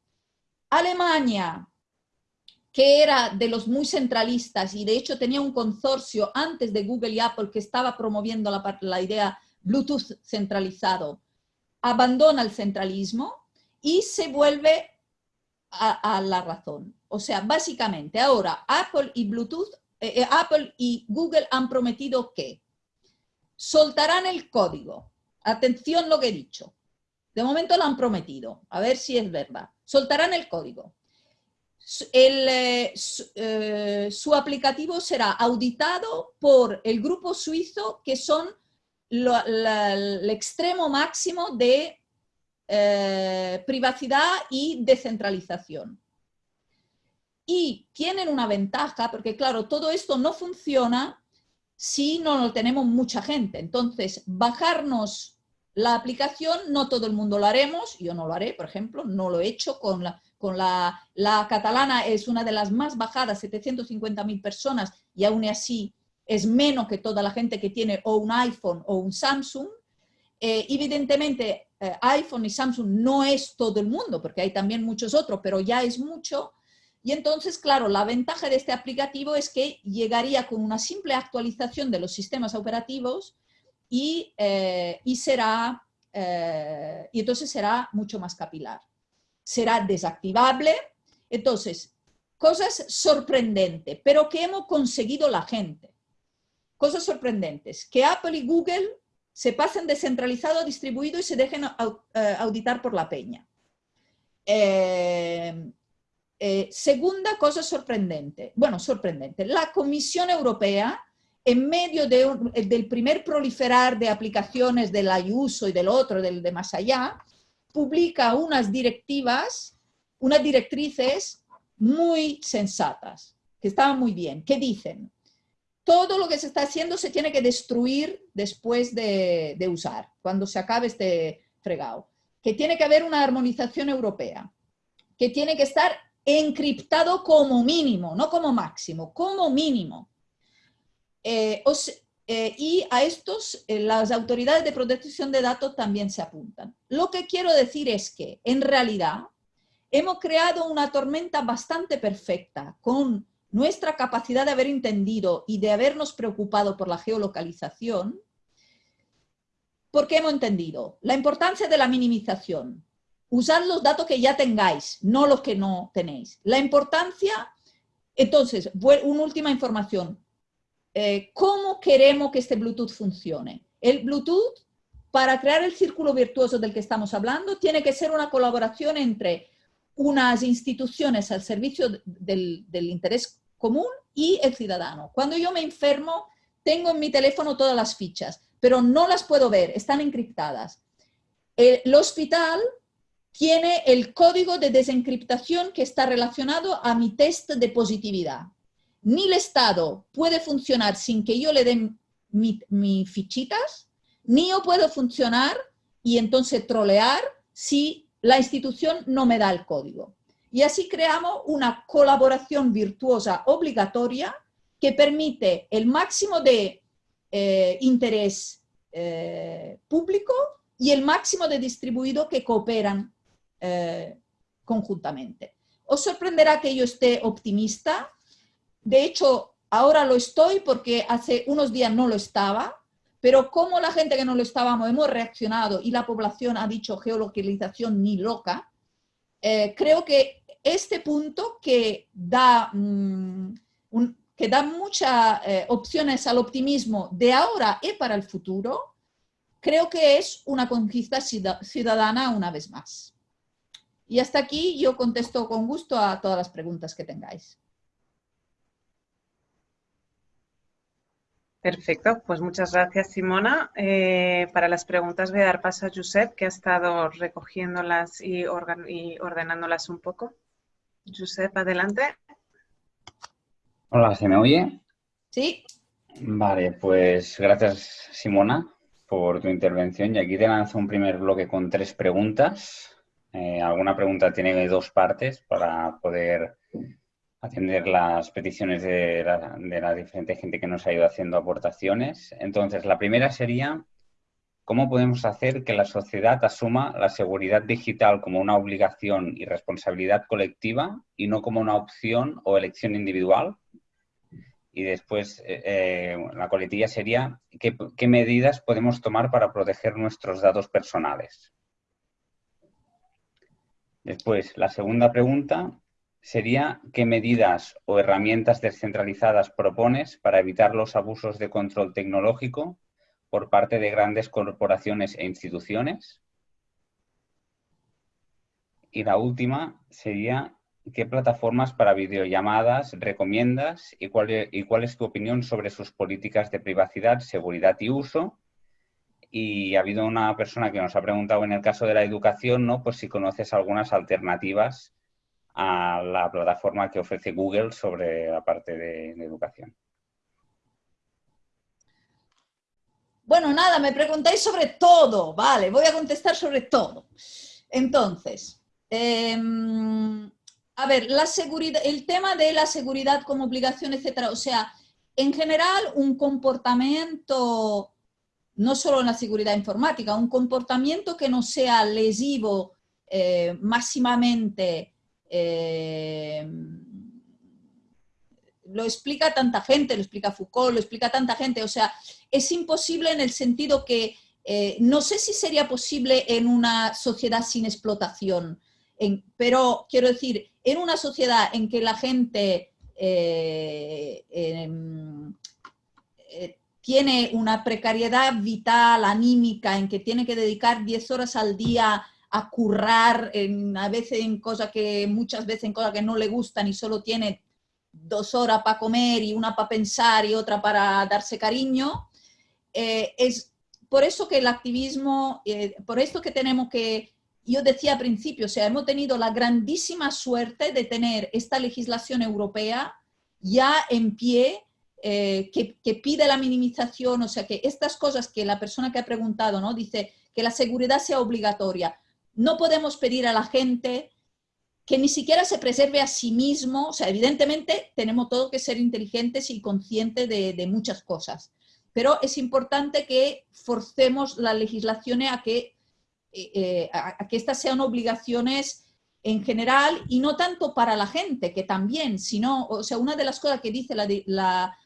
Alemania, que era de los muy centralistas y de hecho tenía un consorcio antes de Google y Apple que estaba promoviendo la, idea Bluetooth centralizado, abandona el centralismo y se vuelve a, la razón. O sea, básicamente ahora Apple y Bluetooth, eh, eh, Apple y Google han prometido que soltarán el código. Atención lo que he dicho. De momento lo han prometido. A ver si es verdad. Soltarán el código. Eh, su, aplicativo será auditado por el grupo suizo que son el extremo máximo de eh, privacidad y descentralización. Y tienen una ventaja, porque claro, todo esto no funciona si no lo tenemos mucha gente. Entonces, bajarnos la aplicación, no todo el mundo lo haremos, yo no lo haré, por ejemplo, no lo he hecho con la, catalana, es una de las más bajadas, 750.000 personas, y aún así es menos que toda la gente que tiene o un iPhone o un Samsung. Eh, evidentemente, eh, iPhone y Samsung no es todo el mundo, porque hay también muchos otros, pero ya es mucho. Y entonces, claro, la ventaja de este aplicativo es que llegaría con una simple actualización de los sistemas operativos y, eh, será, eh, y entonces será mucho más capilar. Será desactivable. Entonces, cosas sorprendentes, pero que hemos conseguido la gente. Cosas sorprendentes, que Apple y Google se pasen descentralizado distribuido y se dejen eh, auditar por la peña. Segunda cosa sorprendente, bueno, sorprendente, la Comisión Europea, en medio del primer proliferar de aplicaciones del IUSO y del otro, del de más allá, publica unas directivas, unas directrices muy sensatas, que estaban muy bien, que dicen, todo lo que se está haciendo se tiene que destruir después de, usar, cuando se acabe este fregado. Que tiene que haber una armonización europea, que tiene que estar encriptado como mínimo, no como máximo, como mínimo. Eh, eh, y a estos eh, las autoridades de protección de datos también se apuntan. Lo que quiero decir es que, en realidad, hemos creado una tormenta bastante perfecta con nuestra capacidad de haber entendido y de habernos preocupado por la geolocalización, porque hemos entendido la importancia de la minimización, usar los datos que ya tengáis, no los que no tenéis. La importancia, entonces, una última información, eh, cómo queremos que este Bluetooth funcione. El Bluetooth, para crear el círculo virtuoso del que estamos hablando, tiene que ser una colaboración entre unas instituciones al servicio del, del interés común y el ciudadano. Cuando yo me enfermo, tengo en mi teléfono todas las fichas, pero no las puedo ver, están encriptadas. El hospital tiene el código de desencriptación que está relacionado a mi test de positividad. Ni el Estado puede funcionar sin que yo le dé mis mi fichitas, ni yo puedo funcionar y entonces trolear si la institución no me da el código. Y así creamos una colaboración virtuosa obligatoria que permite el máximo de eh, interés eh, público y el máximo de distribuido que cooperan eh, conjuntamente. Os sorprenderá que yo esté optimista. De hecho, ahora lo estoy porque hace unos días no lo estaba, pero como la gente que no lo estábamos hemos reaccionado y la población ha dicho geolocalización ni loca, creo que este punto que da mm, que da muchas eh, opciones al optimismo de ahora y para el futuro, creo que es una conquista ciudadana una vez más. Y hasta aquí yo contesto con gusto a todas las preguntas que tengáis. Perfecto, pues muchas gracias Simona. Eh, para las preguntas voy a dar paso a Josep, que ha estado recogiéndolas y, y ordenándolas un poco. Josep, adelante. Hola, ¿se me oye? Sí. Vale, pues gracias Simona por tu intervención y aquí te lanzo un primer bloque con tres preguntas. Eh, alguna pregunta tiene dos partes para poder atender las peticiones de la, diferente gente que nos ha ido haciendo aportaciones. Entonces, la primera sería, ¿cómo podemos hacer que la sociedad asuma la seguridad digital como una obligación y responsabilidad colectiva y no como una opción o elección individual? Y después eh, eh, la coletilla sería ¿qué, medidas podemos tomar para proteger nuestros datos personales. Después, la segunda pregunta sería ¿qué medidas o herramientas descentralizadas propones para evitar los abusos de control tecnológico por parte de grandes corporaciones e instituciones? Y la última sería ¿Qué plataformas para videollamadas recomiendas y cuál, es, y cuál es tu opinión sobre sus políticas de privacidad, seguridad y uso? Y ha habido una persona que nos ha preguntado en el caso de la educación, ¿no? Pues si conoces algunas alternativas a la plataforma que ofrece Google sobre la parte de, educación. Bueno, nada, me preguntáis sobre todo, vale, voy a contestar sobre todo. Entonces, em, a ver, la seguridad, el tema de la seguridad como obligación, etcétera, o sea, en general un comportamiento, no solo en la seguridad informática, un comportamiento que no sea lesivo eh, máximamente, eh, lo explica tanta gente, lo explica Foucault, lo explica tanta gente, o sea, es imposible en el sentido que eh, no sé si sería posible en una sociedad sin explotación, pero quiero decir, en una sociedad en que la gente eh, em, tiene una precariedad vital, anímica, en que tiene que dedicar 10 horas al día a currar, en, a veces en cosas que, muchas veces en cosas que no le gustan y solo tiene dos horas para comer y una para pensar y otra para darse cariño, eh, es por eso que el activismo, por esto que tenemos que yo decía al principio, o sea, hemos tenido la grandísima suerte de tener esta legislación europea ya en pie, eh, que, pide la minimización, o sea, que estas cosas que la persona que ha preguntado, ¿no? Dice que la seguridad sea obligatoria. No podemos pedir a la gente que ni siquiera se preserve a sí mismo, o sea, evidentemente tenemos todo que ser inteligentes y conscientes de, muchas cosas, pero es importante que forcemos la legislación a que eh, eh, a, que estas sean obligaciones en general y no tanto para la gente, que también, sino, o sea, una de las cosas que dice la,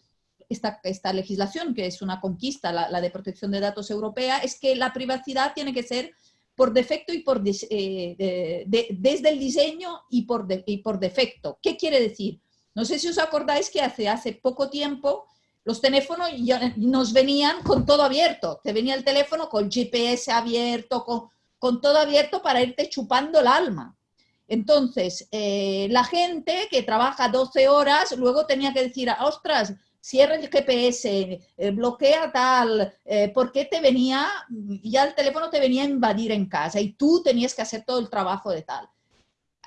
esta, esta, legislación, que es una conquista, la, de protección de datos europea, es que la privacidad tiene que ser por defecto y por eh, desde el diseño y por, y por defecto. ¿Qué quiere decir? No sé si os acordáis que hace, hace poco tiempo los teléfonos ya nos venían con todo abierto. Te venía el teléfono con GPS abierto, con, con todo abierto para irte chupando el alma. Entonces, eh, la gente que trabaja 12 horas luego tenía que decir, ostras, cierra el GPS, eh, bloquea tal, eh, porque te venía, ya el teléfono te venía a invadir en casa y tú tenías que hacer todo el trabajo de tal.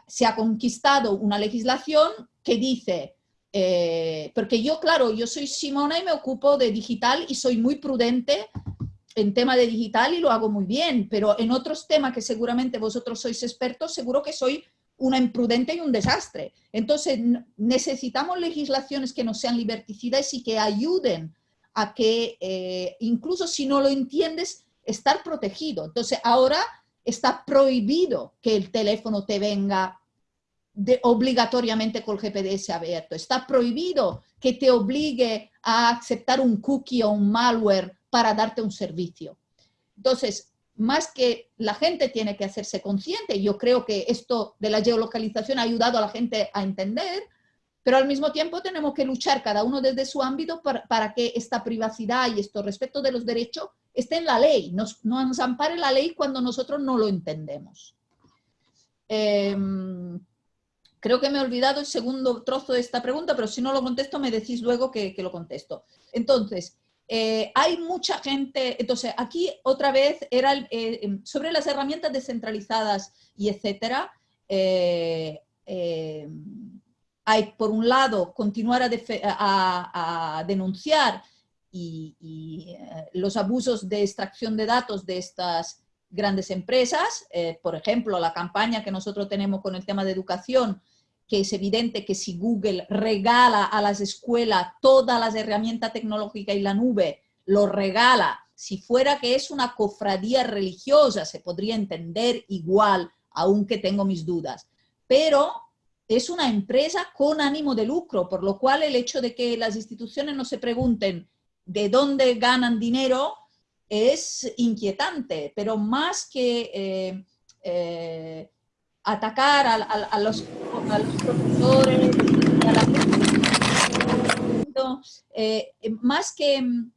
Se ha conquistado una legislación que dice, porque yo, claro, yo soy Simona y me ocupo de digital y soy muy prudente en tema de digital y lo hago muy bien, pero en otros temas que seguramente vosotros sois expertos, seguro que soy una imprudente y un desastre. Entonces, necesitamos legislaciones que no sean liberticidas y que ayuden a que, eh, incluso si no lo entiendes, estar protegido. Entonces, ahora está prohibido que el teléfono te venga de, obligatoriamente con el GPS abierto. Está prohibido que te obligue a aceptar un cookie o un malware para darte un servicio. Entonces, más que la gente tiene que hacerse consciente, yo creo que esto de la geolocalización ha ayudado a la gente a entender, pero al mismo tiempo tenemos que luchar cada uno desde su ámbito para, que esta privacidad y esto respecto de los derechos esté en la ley, nos, nos ampare la ley cuando nosotros no lo entendemos. Em, creo que me he olvidado el segundo trozo de esta pregunta, pero si no lo contesto me decís luego que, que lo contesto. Entonces, eh, hay mucha gente, entonces aquí otra vez era eh, em, sobre las herramientas descentralizadas y etcétera, eh, hay por un lado continuar a, denunciar y, los abusos de extracción de datos de estas grandes empresas, por ejemplo la campaña que nosotros tenemos con el tema de educación que es evidente que si Google regala a las escuelas todas las herramientas tecnológicas y la nube, lo regala, si fuera que es una cofradía religiosa, se podría entender igual, aunque tengo mis dudas. Pero es una empresa con ánimo de lucro, por lo cual el hecho de que las instituciones no se pregunten de dónde ganan dinero es inquietante, pero más que eh, eh, atacar a, los, profesores, eh, más que mm,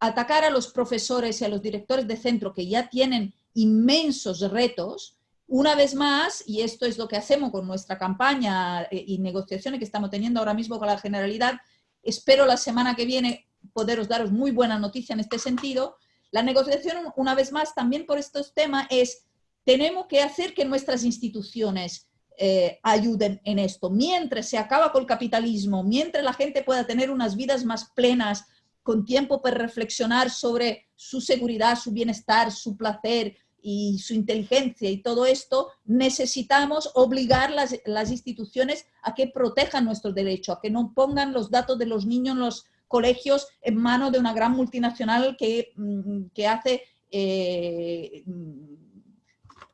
atacar a los profesores y a los directores de centro que ya tienen inmensos retos, una vez más, y esto es lo que hacemos con nuestra campaña eh, y negociaciones que estamos teniendo ahora mismo con la Generalidad, espero la semana que viene poderos daros muy buena noticia en este sentido, la negociación, una vez más, también por estos temas es tenemos que hacer que nuestras instituciones eh, ayuden en esto. Mientras se acaba con el capitalismo, mientras la gente pueda tener unas vidas más plenas, con tiempo para reflexionar sobre su seguridad, su bienestar, su placer y su inteligencia y todo esto, necesitamos obligar las, las instituciones a que protejan nuestros derechos, a que no pongan los datos de los niños en los colegios en manos de una gran multinacional que, mm, que hace eh,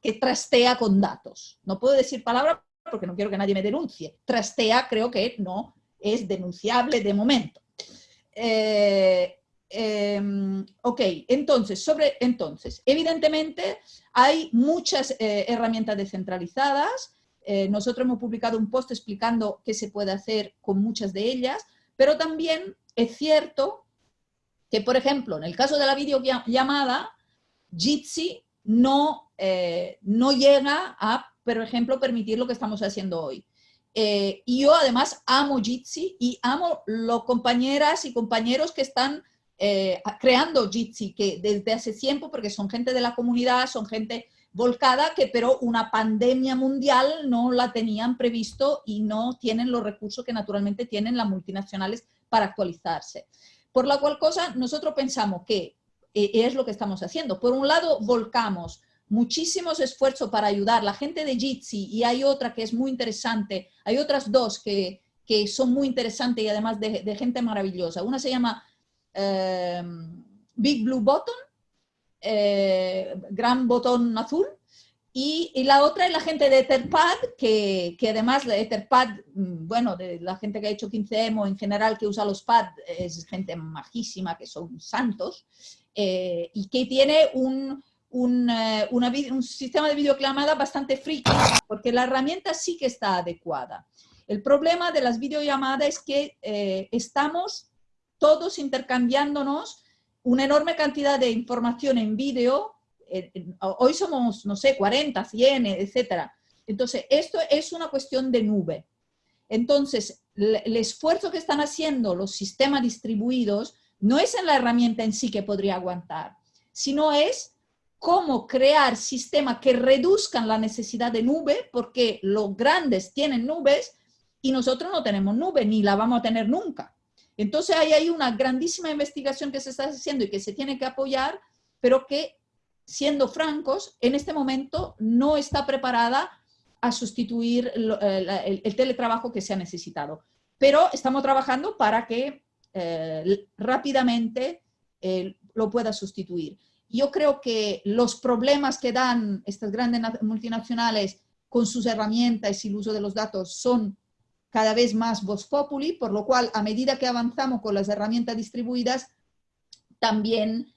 que trastea con datos. No puedo decir palabra porque no quiero que nadie me denuncie. Trastea creo que no es denunciable de momento. Eh, em, ok, entonces, sobre, entonces, evidentemente hay muchas eh, herramientas descentralizadas. Eh, nosotros hemos publicado un post explicando qué se puede hacer con muchas de ellas, pero también es cierto que, por ejemplo, en el caso de la videollamada, Jitsi no, eh, no llega a, por ejemplo, permitir lo que estamos haciendo hoy. Eh, y yo además amo Jitsi y amo los compañeras y compañeros que están eh, creando Jitsi, que desde hace tiempo, porque son gente de la comunidad, son gente volcada, que pero una pandemia mundial no la tenían previsto y no tienen los recursos que naturalmente tienen las multinacionales para actualizarse. Por la cual cosa, nosotros pensamos que es lo que estamos haciendo. Por un lado, volcamos muchísimos esfuerzos para ayudar la gente de Jitsi y hay otra que es muy interesante, hay otras dos que, son muy interesantes y además de, gente maravillosa. Una se llama em, Big Blue Button, eh, Gran Botón Azul, y, la otra es la gente de Etherpad, que, que además de Etherpad, mm, bueno, de la gente que ha hecho 15M en general que usa los pads, es gente majísima, que son santos, eh, y que tiene un, un, eh, un, sistema de videoclamada bastante friki, porque la herramienta sí que está adecuada. El problema de las videollamadas es que eh, estamos todos intercambiándonos una enorme cantidad de información en vídeo. hoy somos, no sé, 40, 100, etcétera. Entonces, esto es una cuestión de nube. Entonces, el esfuerzo que están haciendo los sistemas distribuidos no es en la herramienta en sí que podría aguantar, sino es cómo crear sistemas que reduzcan la necesidad de nube, porque los grandes tienen nubes y nosotros no tenemos nube, ni la vamos a tener nunca. Entonces hay ahí una grandísima investigación que se está haciendo y que se tiene que apoyar, pero que, siendo francos, en este momento no está preparada a sustituir eh, el, teletrabajo que se ha necesitado. Pero estamos trabajando para que eh, rápidamente eh, lo pueda sustituir. Yo creo que los problemas que dan estas grandes multinacionales con sus herramientas y el uso de los datos son cada vez más voz populi, por lo cual a medida que avanzamos con las herramientas distribuidas, también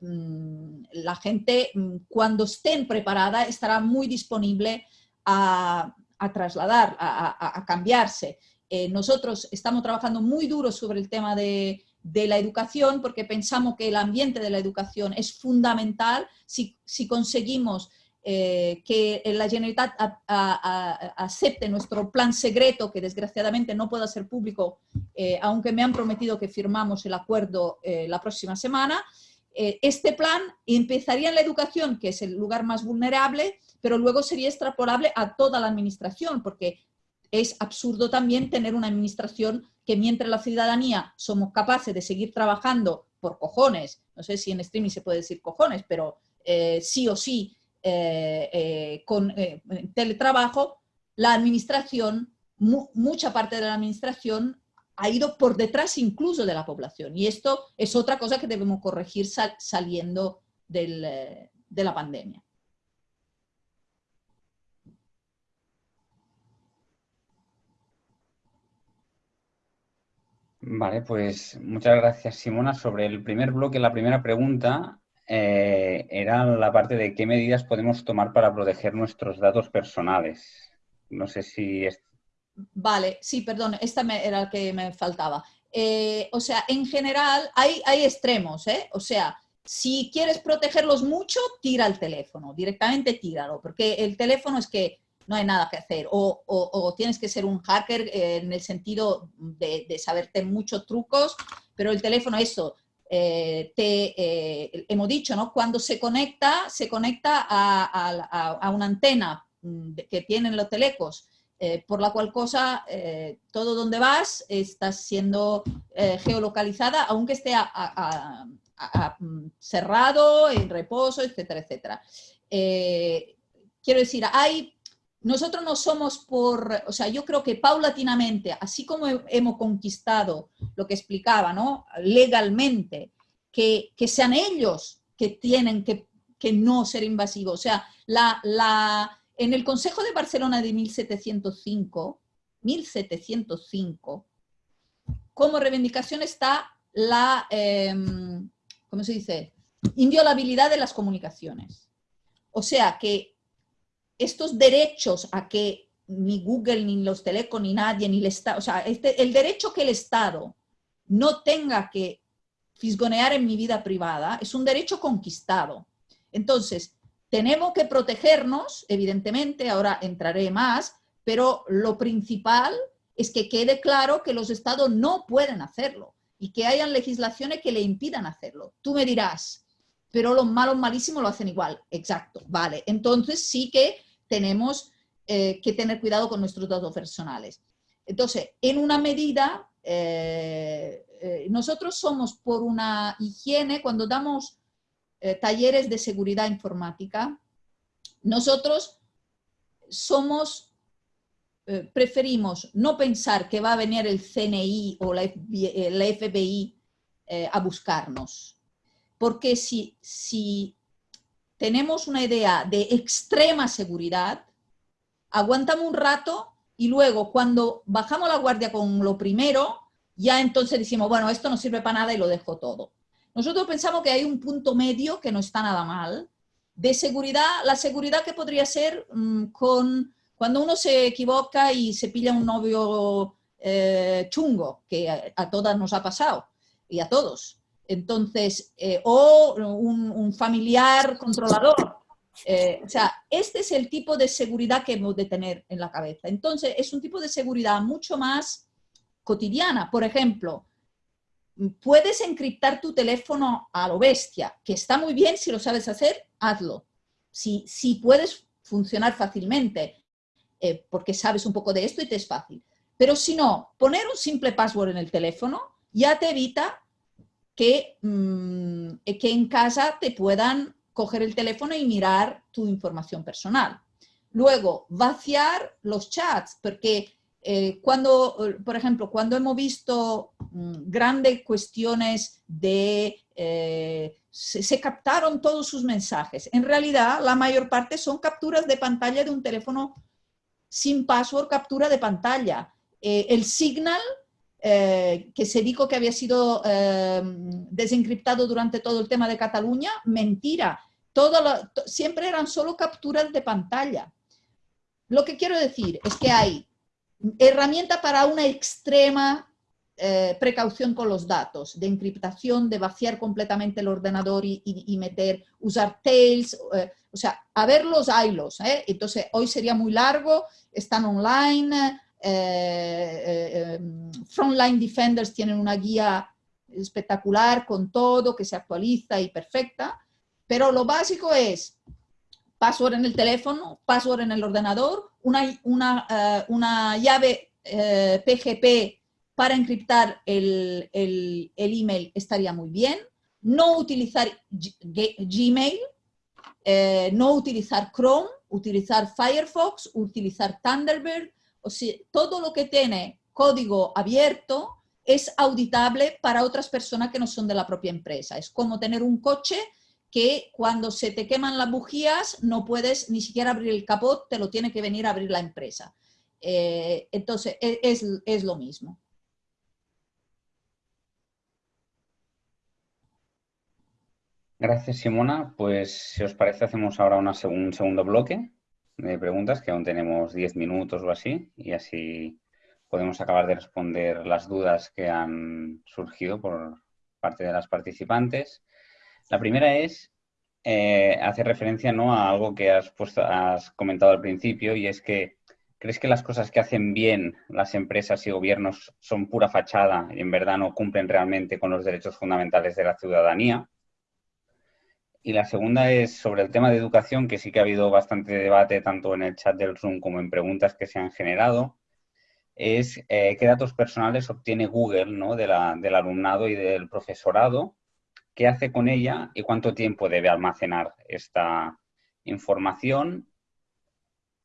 mm, la gente mm, cuando estén preparada estará muy disponible a, trasladar, a, cambiarse. Eh, nosotros estamos trabajando muy duro sobre el tema de, la educación porque pensamos que el ambiente de la educación es fundamental si, conseguimos eh, que la Generalitat acepte nuestro plan secreto, que desgraciadamente no pueda ser público, eh, aunque me han prometido que firmamos el acuerdo la próxima semana. este plan empezaría en la educación, que es el lugar más vulnerable, pero luego sería extrapolable a toda la administración, porque es absurdo también tener una administración que mientras la ciudadanía somos capaces de seguir trabajando por cojones, no sé si en streaming se puede decir cojones, pero eh, sí o sí eh, eh, con teletrabajo, la administración, mucha parte de la administración ha ido por detrás incluso de la población. Y esto es otra cosa que debemos corregir saliendo de la pandemia. Vale, pues muchas gracias Simona. Sobre el primer bloque, la primera pregunta eh, era la parte de qué medidas podemos tomar para proteger nuestros datos personales. No sé si... Vale, sí, perdón, esta era la que me faltaba. Eh, o sea, en general hay, hay extremos, ¿eh? O sea, si quieres protegerlos mucho, tira el teléfono, directamente tíralo, porque el teléfono es que no hay nada que hacer. O, tienes que ser un hacker eh, en el sentido de, saberte muchos trucos, pero el teléfono, eso, eh, te, eh, hemos dicho, ¿no? Cuando se conecta, se conecta a, una antena mm, que tienen los telecos, por la cual cosa todo donde vas está siendo geolocalizada, aunque esté mm, cerrado, en reposo, etcétera, etcétera. quiero decir, hay nosotros no somos por, o sea, yo creo que paulatinamente, así como hemos conquistado lo que explicaba, ¿no? Legalmente, que, sean ellos que tienen que, no ser invasivos. O sea, la, la, en el Consejo de Barcelona de 1705, 1705, como reivindicación está la, em, ¿cómo se dice? Inviolabilidad de las comunicaciones. O sea, que estos derechos a que ni Google, ni los telecom, ni nadie, ni el Estado, o sea, este, el derecho que el Estado no tenga que fisgonear en mi vida privada es un derecho conquistado. Entonces, tenemos que protegernos, evidentemente, ahora entraré más, pero lo principal es que quede claro que los estados no pueden hacerlo y que hayan legislaciones que le impidan hacerlo. Tú me dirás, pero los malos malísimos lo hacen igual. Exacto, vale. Entonces sí que tenemos eh, que tener cuidado con nuestros datos personales. Entonces, en una medida, eh, eh, nosotros somos por una higiene, cuando damos talleres de seguridad informática, nosotros somos, preferimos no pensar que va a venir el CNI o la FBI a buscarnos porque si, si tenemos una idea de extrema seguridad, aguantamos un rato y luego cuando bajamos la guardia con lo primero, ya entonces decimos, bueno, esto no sirve para nada y lo dejo todo. Nosotros pensamos que hay un punto medio que no está nada mal, de seguridad, la seguridad que podría ser mm, con cuando uno se equivoca y se pilla un novio eh, chungo, que a, todas nos ha pasado y a todos. Entonces, eh, o un, familiar controlador. Eh, o sea, este es el tipo de seguridad que hemos de tener en la cabeza. Entonces, es un tipo de seguridad mucho más cotidiana. Por ejemplo, puedes encriptar tu teléfono a lo bestia, que está muy bien si lo sabes hacer, hazlo. Si, si puedes funcionar fácilmente, eh, porque sabes un poco de esto y te es fácil. Pero si no, poner un simple password en el teléfono ya te evita que, mm, que en casa te puedan coger el teléfono y mirar tu información personal. Luego, vaciar los chats, porque eh, cuando, por ejemplo, cuando hemos visto mm, grandes cuestiones de... Eh, se, captaron todos sus mensajes. En realidad, la mayor parte son capturas de pantalla de un teléfono sin password, captura de pantalla. Eh, el Signal, que se dijo que había sido desencriptado durante todo el tema de Cataluña, mentira. Todo siempre eran solo capturas de pantalla. Lo que quiero decir es que hay herramienta para una extrema eh, precaución con los datos, de encriptación, de vaciar completamente el ordenador y, meter, usar tails, eh, o sea, a ver los hilos. ¿eh? Entonces, hoy sería muy largo, están online, Frontline Defenders tienen una guía espectacular con todo, que se actualiza y perfecta, pero lo básico es password en el teléfono, password en el ordenador, una, una, eh, una llave PGP eh, para encriptar el, el, email estaría muy bien, no utilizar Gmail, eh, no utilizar Chrome, utilizar Firefox, utilizar Thunderbird, o sea, todo lo que tiene código abierto es auditable para otras personas que no son de la propia empresa. Es como tener un coche que cuando se te queman las bujías no puedes ni siquiera abrir el capot, te lo tiene que venir a abrir la empresa. Eh, entonces, e, es, lo mismo. Gracias, Simona. Pues, si os parece, hacemos ahora una un segundo bloque de preguntas, que aún tenemos 10 minutos o así, y así podemos acabar de responder las dudas que han surgido por parte de las participantes. La primera es, eh, hace referencia ¿no? a algo que has, has comentado al principio y es que ¿crees que las cosas que hacen bien las empresas y gobiernos son pura fachada y en verdad no cumplen realmente con los derechos fundamentales de la ciudadanía? Y la segunda es sobre el tema de educación, que sí que ha habido bastante debate tanto en el chat del Zoom como en preguntas que se han generado, es eh, qué datos personales obtiene Google ¿no? del alumnado y del profesorado qué hace con ella y cuánto tiempo debe almacenar esta información.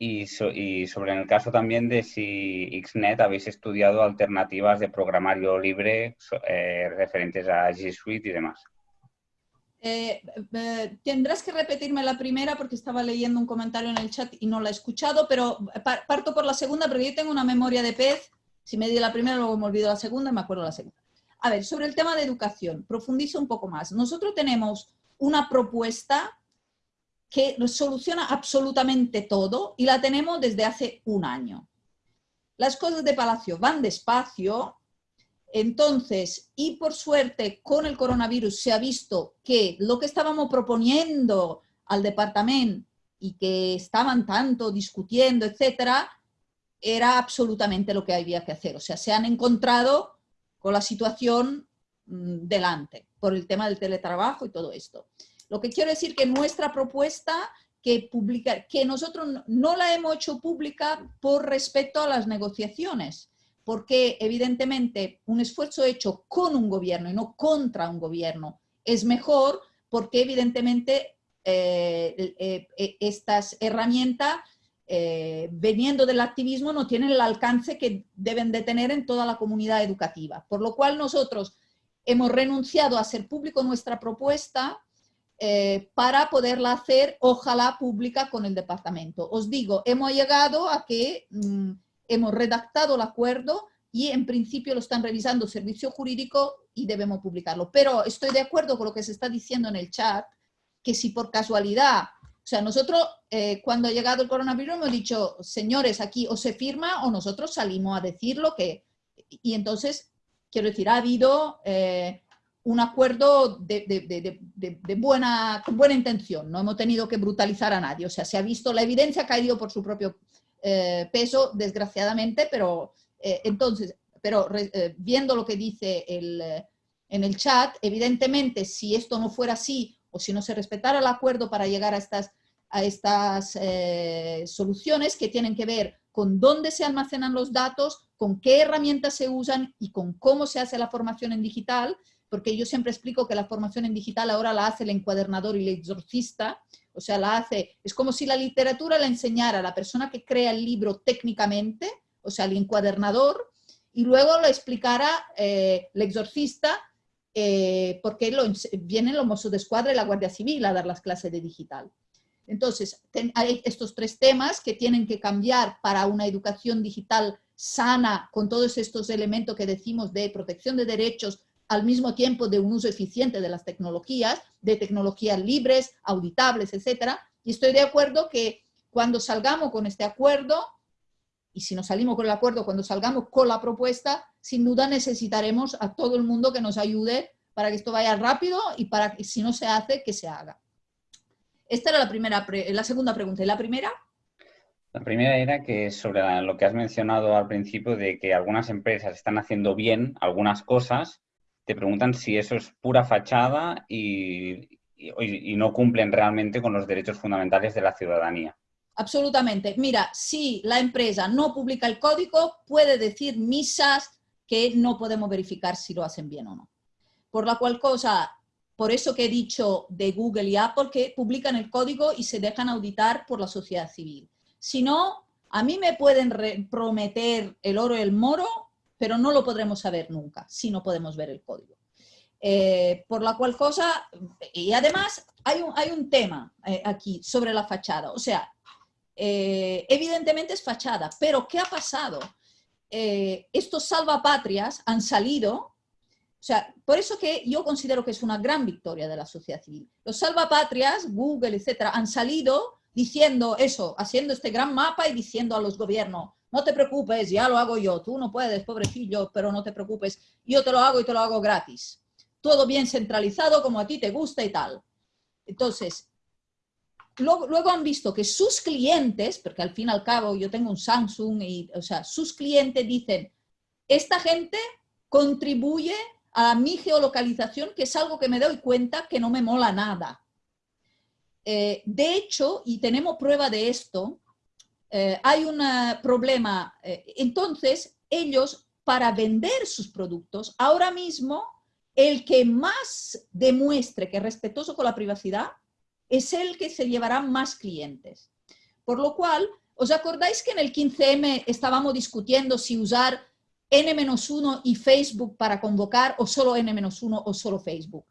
Y, sobre el caso también de si XNet habéis estudiado alternativas de programario libre eh, referentes a G Suite y demás. Eh, eh, tendrás que repetirme la primera porque estaba leyendo un comentario en el chat y no la he escuchado, pero parto por la segunda porque yo tengo una memoria de pez. Si me di la primera, luego me olvido la segunda, me acuerdo la segunda. A ver, sobre el tema de educación, profundizo un poco más. Nosotros tenemos una propuesta que soluciona absolutamente todo y la tenemos desde hace un año. Las cosas de Palacio van despacio, entonces, y por suerte con el coronavirus se ha visto que lo que estábamos proponiendo al departamento y que estaban tanto discutiendo, etcétera, era absolutamente lo que había que hacer. O sea, se han encontrado con la situación mm, delante, por el tema del teletrabajo y todo esto. Lo que quiero decir que nuestra propuesta que, publica, que nosotros no la hemos hecho pública por respecto a las negociaciones, porque evidentemente un esfuerzo hecho con un gobierno y no contra un gobierno es mejor porque evidentemente eh, eh, eh, estas herramientas eh, veniendo del activismo no tienen el alcance que deben de tener en toda la comunidad educativa. Por lo cual nosotros hemos renunciado a hacer público nuestra propuesta para poderla hacer, ojalá, pública con el departamento. Os digo, hemos llegado a que mm, hemos redactado el acuerdo y en principio lo están revisando servicio jurídico y debemos publicarlo. Pero estoy de acuerdo con lo que se está diciendo en el chat, que si por casualidad o sea, nosotros eh, cuando ha llegado el coronavirus hemos dicho, señores, aquí o se firma o nosotros salimos a decir lo que y entonces, quiero decir, ha habido eh, un acuerdo de, buena, con buena intención, no hemos tenido que brutalizar a nadie, o sea, se ha visto, la evidencia ha caído por su propio eh, peso, desgraciadamente, pero eh, entonces, pero viendo lo que dice el, en el chat, evidentemente, si esto no fuera así, o si no se respetara el acuerdo para llegar a estas, a estas soluciones que tienen que ver con dónde se almacenan los datos, con qué herramientas se usan y con cómo se hace la formación en digital, porque yo siempre explico que la formación en digital ahora la hace el encuadernador y el exorcista, o sea, la hace, es como si la literatura la enseñara a la persona que crea el libro técnicamente, o sea, el encuadernador, y luego lo explicara eh, el exorcista, eh, porque lo, vienen los mozos de escuadra y la Guardia Civil a dar las clases de digital. Entonces, hay estos tres temas que tienen que cambiar para una educación digital sana, con todos estos elementos que decimos de protección de derechos, al mismo tiempo de un uso eficiente de las tecnologías, de tecnologías libres, auditables, etc. Y estoy de acuerdo que cuando salgamos con este acuerdo, y si no salimos con el acuerdo, cuando salgamos con la propuesta, sin duda necesitaremos a todo el mundo que nos ayude para que esto vaya rápido y para que si no se hace, que se haga. Esta era la, primera la segunda pregunta. ¿Y la primera? La primera era que sobre lo que has mencionado al principio de que algunas empresas están haciendo bien algunas cosas, te preguntan si eso es pura fachada y, no cumplen realmente con los derechos fundamentales de la ciudadanía. Absolutamente. Mira, si la empresa no publica el código, puede decir misas que no podemos verificar si lo hacen bien o no. Por la cual cosa, por eso que he dicho de Google y Apple que publican el código y se dejan auditar por la sociedad civil. Si no, a mí me pueden prometer el oro y el moro, pero no lo podremos saber nunca si no podemos ver el código. Eh, por la cual cosa, y además hay un, hay un tema eh, aquí sobre la fachada, o sea, eh, evidentemente es fachada, pero ¿qué ha pasado? estos salvapatrias han salido o sea, por eso que yo considero que es una gran victoria de la sociedad civil. Los salvapatrias, Google, etcétera, han salido diciendo eso, haciendo este gran mapa y diciendo a los gobiernos, no te preocupes, ya lo hago yo, tú no puedes, pobrecillo, pero no te preocupes, yo te lo hago y te lo hago gratis. Todo bien centralizado como a ti te gusta y tal. Entonces, luego, luego han visto que sus clientes, porque al fin y al cabo yo tengo un Samsung, y, o sea, sus clientes dicen, esta gente contribuye a mi geolocalización, que es algo que me doy cuenta que no me mola nada. Eh, de hecho, y tenemos prueba de esto, eh, hay un problema. Eh, entonces, ellos, para vender sus productos, ahora mismo, el que más demuestre que es respetuoso con la privacidad es el que se llevará más clientes. Por lo cual, ¿os acordáis que en el 15M estábamos discutiendo si usar N-1 y Facebook para convocar o solo N-1 o solo Facebook?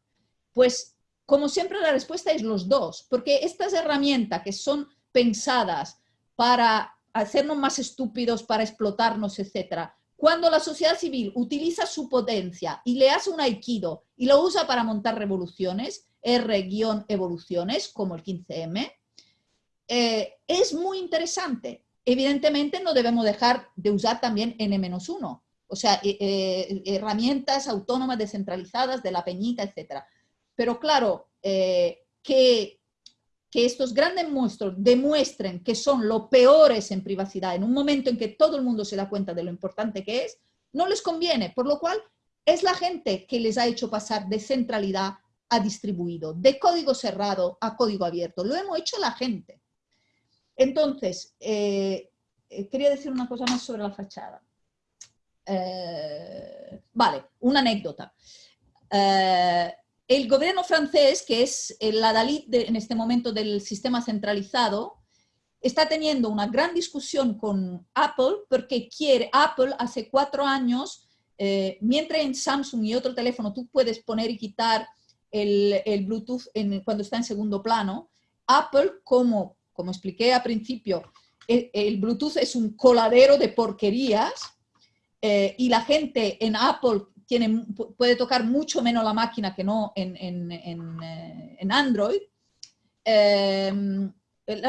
Pues como siempre la respuesta es los dos, porque estas herramientas que son pensadas para hacernos más estúpidos, para explotarnos, etc. Cuando la sociedad civil utiliza su potencia y le hace un aikido y lo usa para montar revoluciones, R-evoluciones, como el 15M, eh, es muy interesante. Evidentemente no debemos dejar de usar también N-1, o sea, eh, eh, herramientas autónomas descentralizadas de la peñita, etc. Pero claro, eh, que, estos grandes monstruos demuestren que son los peores en privacidad en un momento en que todo el mundo se da cuenta de lo importante que es, no les conviene, por lo cual es la gente que les ha hecho pasar de centralidad a distribuido, de código cerrado a código abierto. Lo hemos hecho la gente. Entonces, quería decir una cosa más sobre la fachada. Eh, vale, una anécdota. Eh, el gobierno francés, que es la Dalit en este momento del sistema centralizado, está teniendo una gran discusión con Apple porque quiere, Apple hace cuatro años, eh, mientras en Samsung y otro teléfono tú puedes poner y quitar el, Bluetooth cuando está en segundo plano, Apple, como, como expliqué al principio, el Bluetooth es un coladero de porquerías, eh, y la gente en Apple tiene, puede tocar mucho menos la máquina que no en, en, en, eh, Android, em,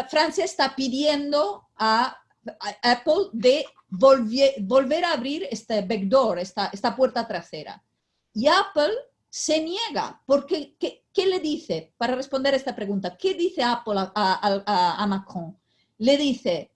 Francia está pidiendo a Apple de volver a abrir este backdoor, esta, esta puerta trasera. Y Apple se niega, porque ¿qué, ¿qué, le dice para responder a esta pregunta? ¿Qué dice Apple a, a, a, Macron? Le dice,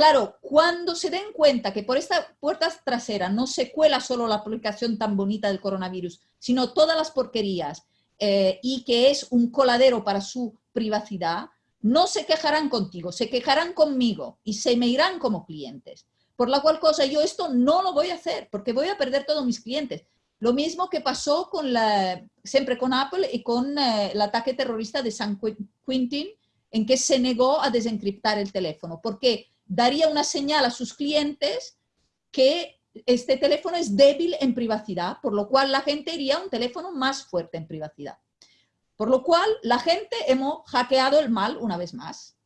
claro, cuando se den cuenta que por esta puerta trasera no se cuela solo la aplicación tan bonita del coronavirus, sino todas las porquerías eh, y que es un coladero para su privacidad, no se quejarán contigo, se quejarán conmigo y se me irán como clientes. Por la cual cosa yo esto no lo voy a hacer porque voy a perder todos mis clientes. Lo mismo que pasó con la, siempre con Apple y con eh, el ataque terrorista de San Quentin, en que se negó a desencriptar el teléfono, porque daría una señal a sus clientes que este teléfono es débil en privacidad, por lo cual la gente iría a un teléfono más fuerte en privacidad. Por lo cual, la gente hemos hackeado el mal una vez más.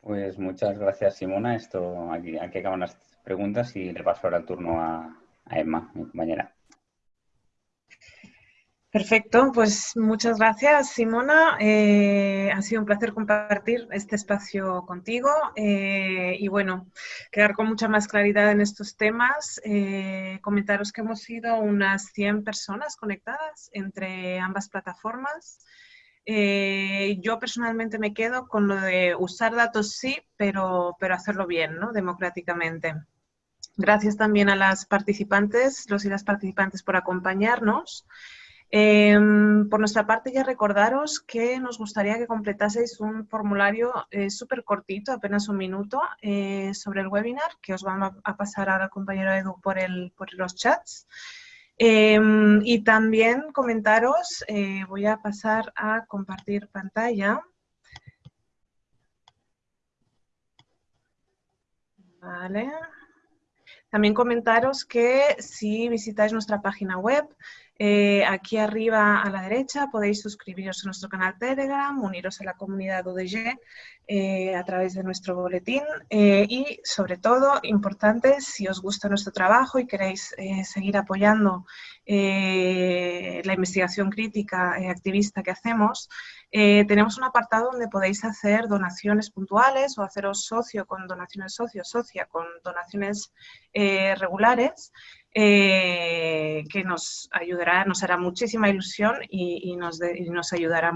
Pues muchas gracias, Simona. Esto aquí, acaban las preguntas y le paso ahora el turno a, Emma, mi compañera. Perfecto, pues muchas gracias Simona. Eh, ha sido un placer compartir este espacio contigo eh, y bueno, quedar con mucha más claridad en estos temas. Eh, comentaros que hemos sido unas 100 personas conectadas entre ambas plataformas. Yo personalmente me quedo con lo de usar datos sí, pero, pero hacerlo bien, ¿no? democráticamente. Gracias también a las participantes, los y las participantes por acompañarnos. Em, por nuestra parte, ya recordaros que nos gustaría que completaseis un formulario eh, súper cortito, apenas un minuto, eh, sobre el webinar, que os vamos a pasar ahora, compañero Edu, por, por los chats. Em, y también comentaros, eh, voy a pasar a compartir pantalla. Vale. También comentaros que si visitáis nuestra página web, eh, aquí arriba a la derecha podéis suscribiros a nuestro canal Telegram, uniros a la comunidad UDG eh, a través de nuestro boletín. Eh, y sobre todo, importante, si os gusta nuestro trabajo y queréis seguir apoyando la investigación crítica activista que hacemos, tenemos un apartado donde podéis hacer donaciones puntuales o haceros socio con donaciones socio, socia con donaciones regulares eh, que nos ayudará, nos hará muchísima ilusión y, nos, ayudará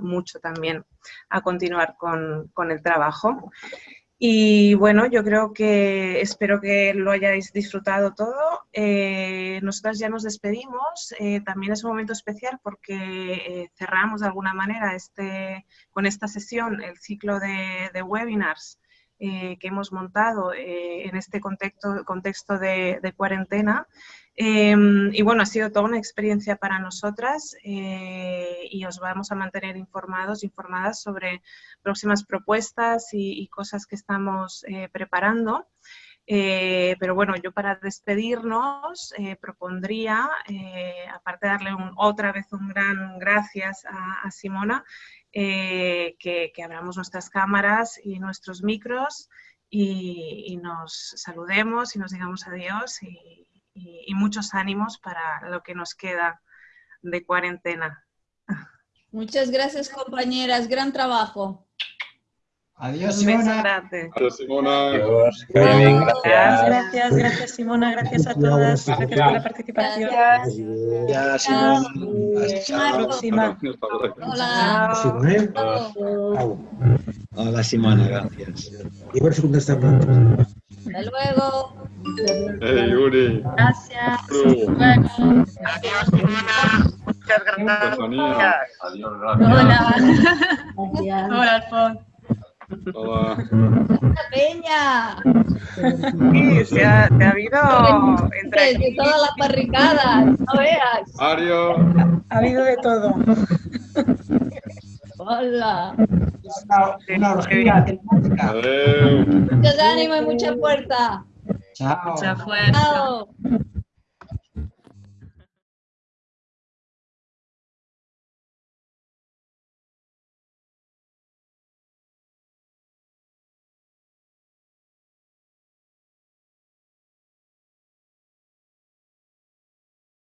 mucho, también a continuar con, el trabajo. Y bueno, yo creo que espero que lo hayáis disfrutado todo. Eh, nosotras ya nos despedimos. Eh, también es un momento especial porque eh, cerramos de alguna manera este, con esta sesión el ciclo de webinars eh, que hemos montado eh, en este contexto, contexto de, cuarentena. Em, y bueno, ha sido toda una experiencia para nosotras eh, y os vamos a mantener informados, informadas sobre próximas propuestas y, cosas que estamos preparando. pero bueno, yo para despedirnos propondría, aparte de darle otra vez un gran gracias a Simona, eh, que, abramos nuestras cámaras y nuestros micros y, nos saludemos y nos digamos adiós y, muchos ánimos para lo que nos queda de cuarentena. Muchas gracias compañeras, gran trabajo. Adiós, Simona. Adiós, Simona. Adiós. Gracias. gracias, gracias, Simona. Gracias a todas. Gracias por la participación. Gracias, Simona. Hasta la próxima. Hola. Hola, Simona. Gracias. Y por su Hasta luego. Hey, Yuri. Gracias. Adiós, Simona. Muchas gracias. Adiós, gracias. Hola. Hola, Alfonso. Hola. Peña. Sí, se ha, se ha habido entre de todas las barricadas, no veas. Ario. Ha habido de todo. Hola. Una, una orgía temática. Muchos ánimos y mucha fuerza. Chao. Mucha fuerza. Chao.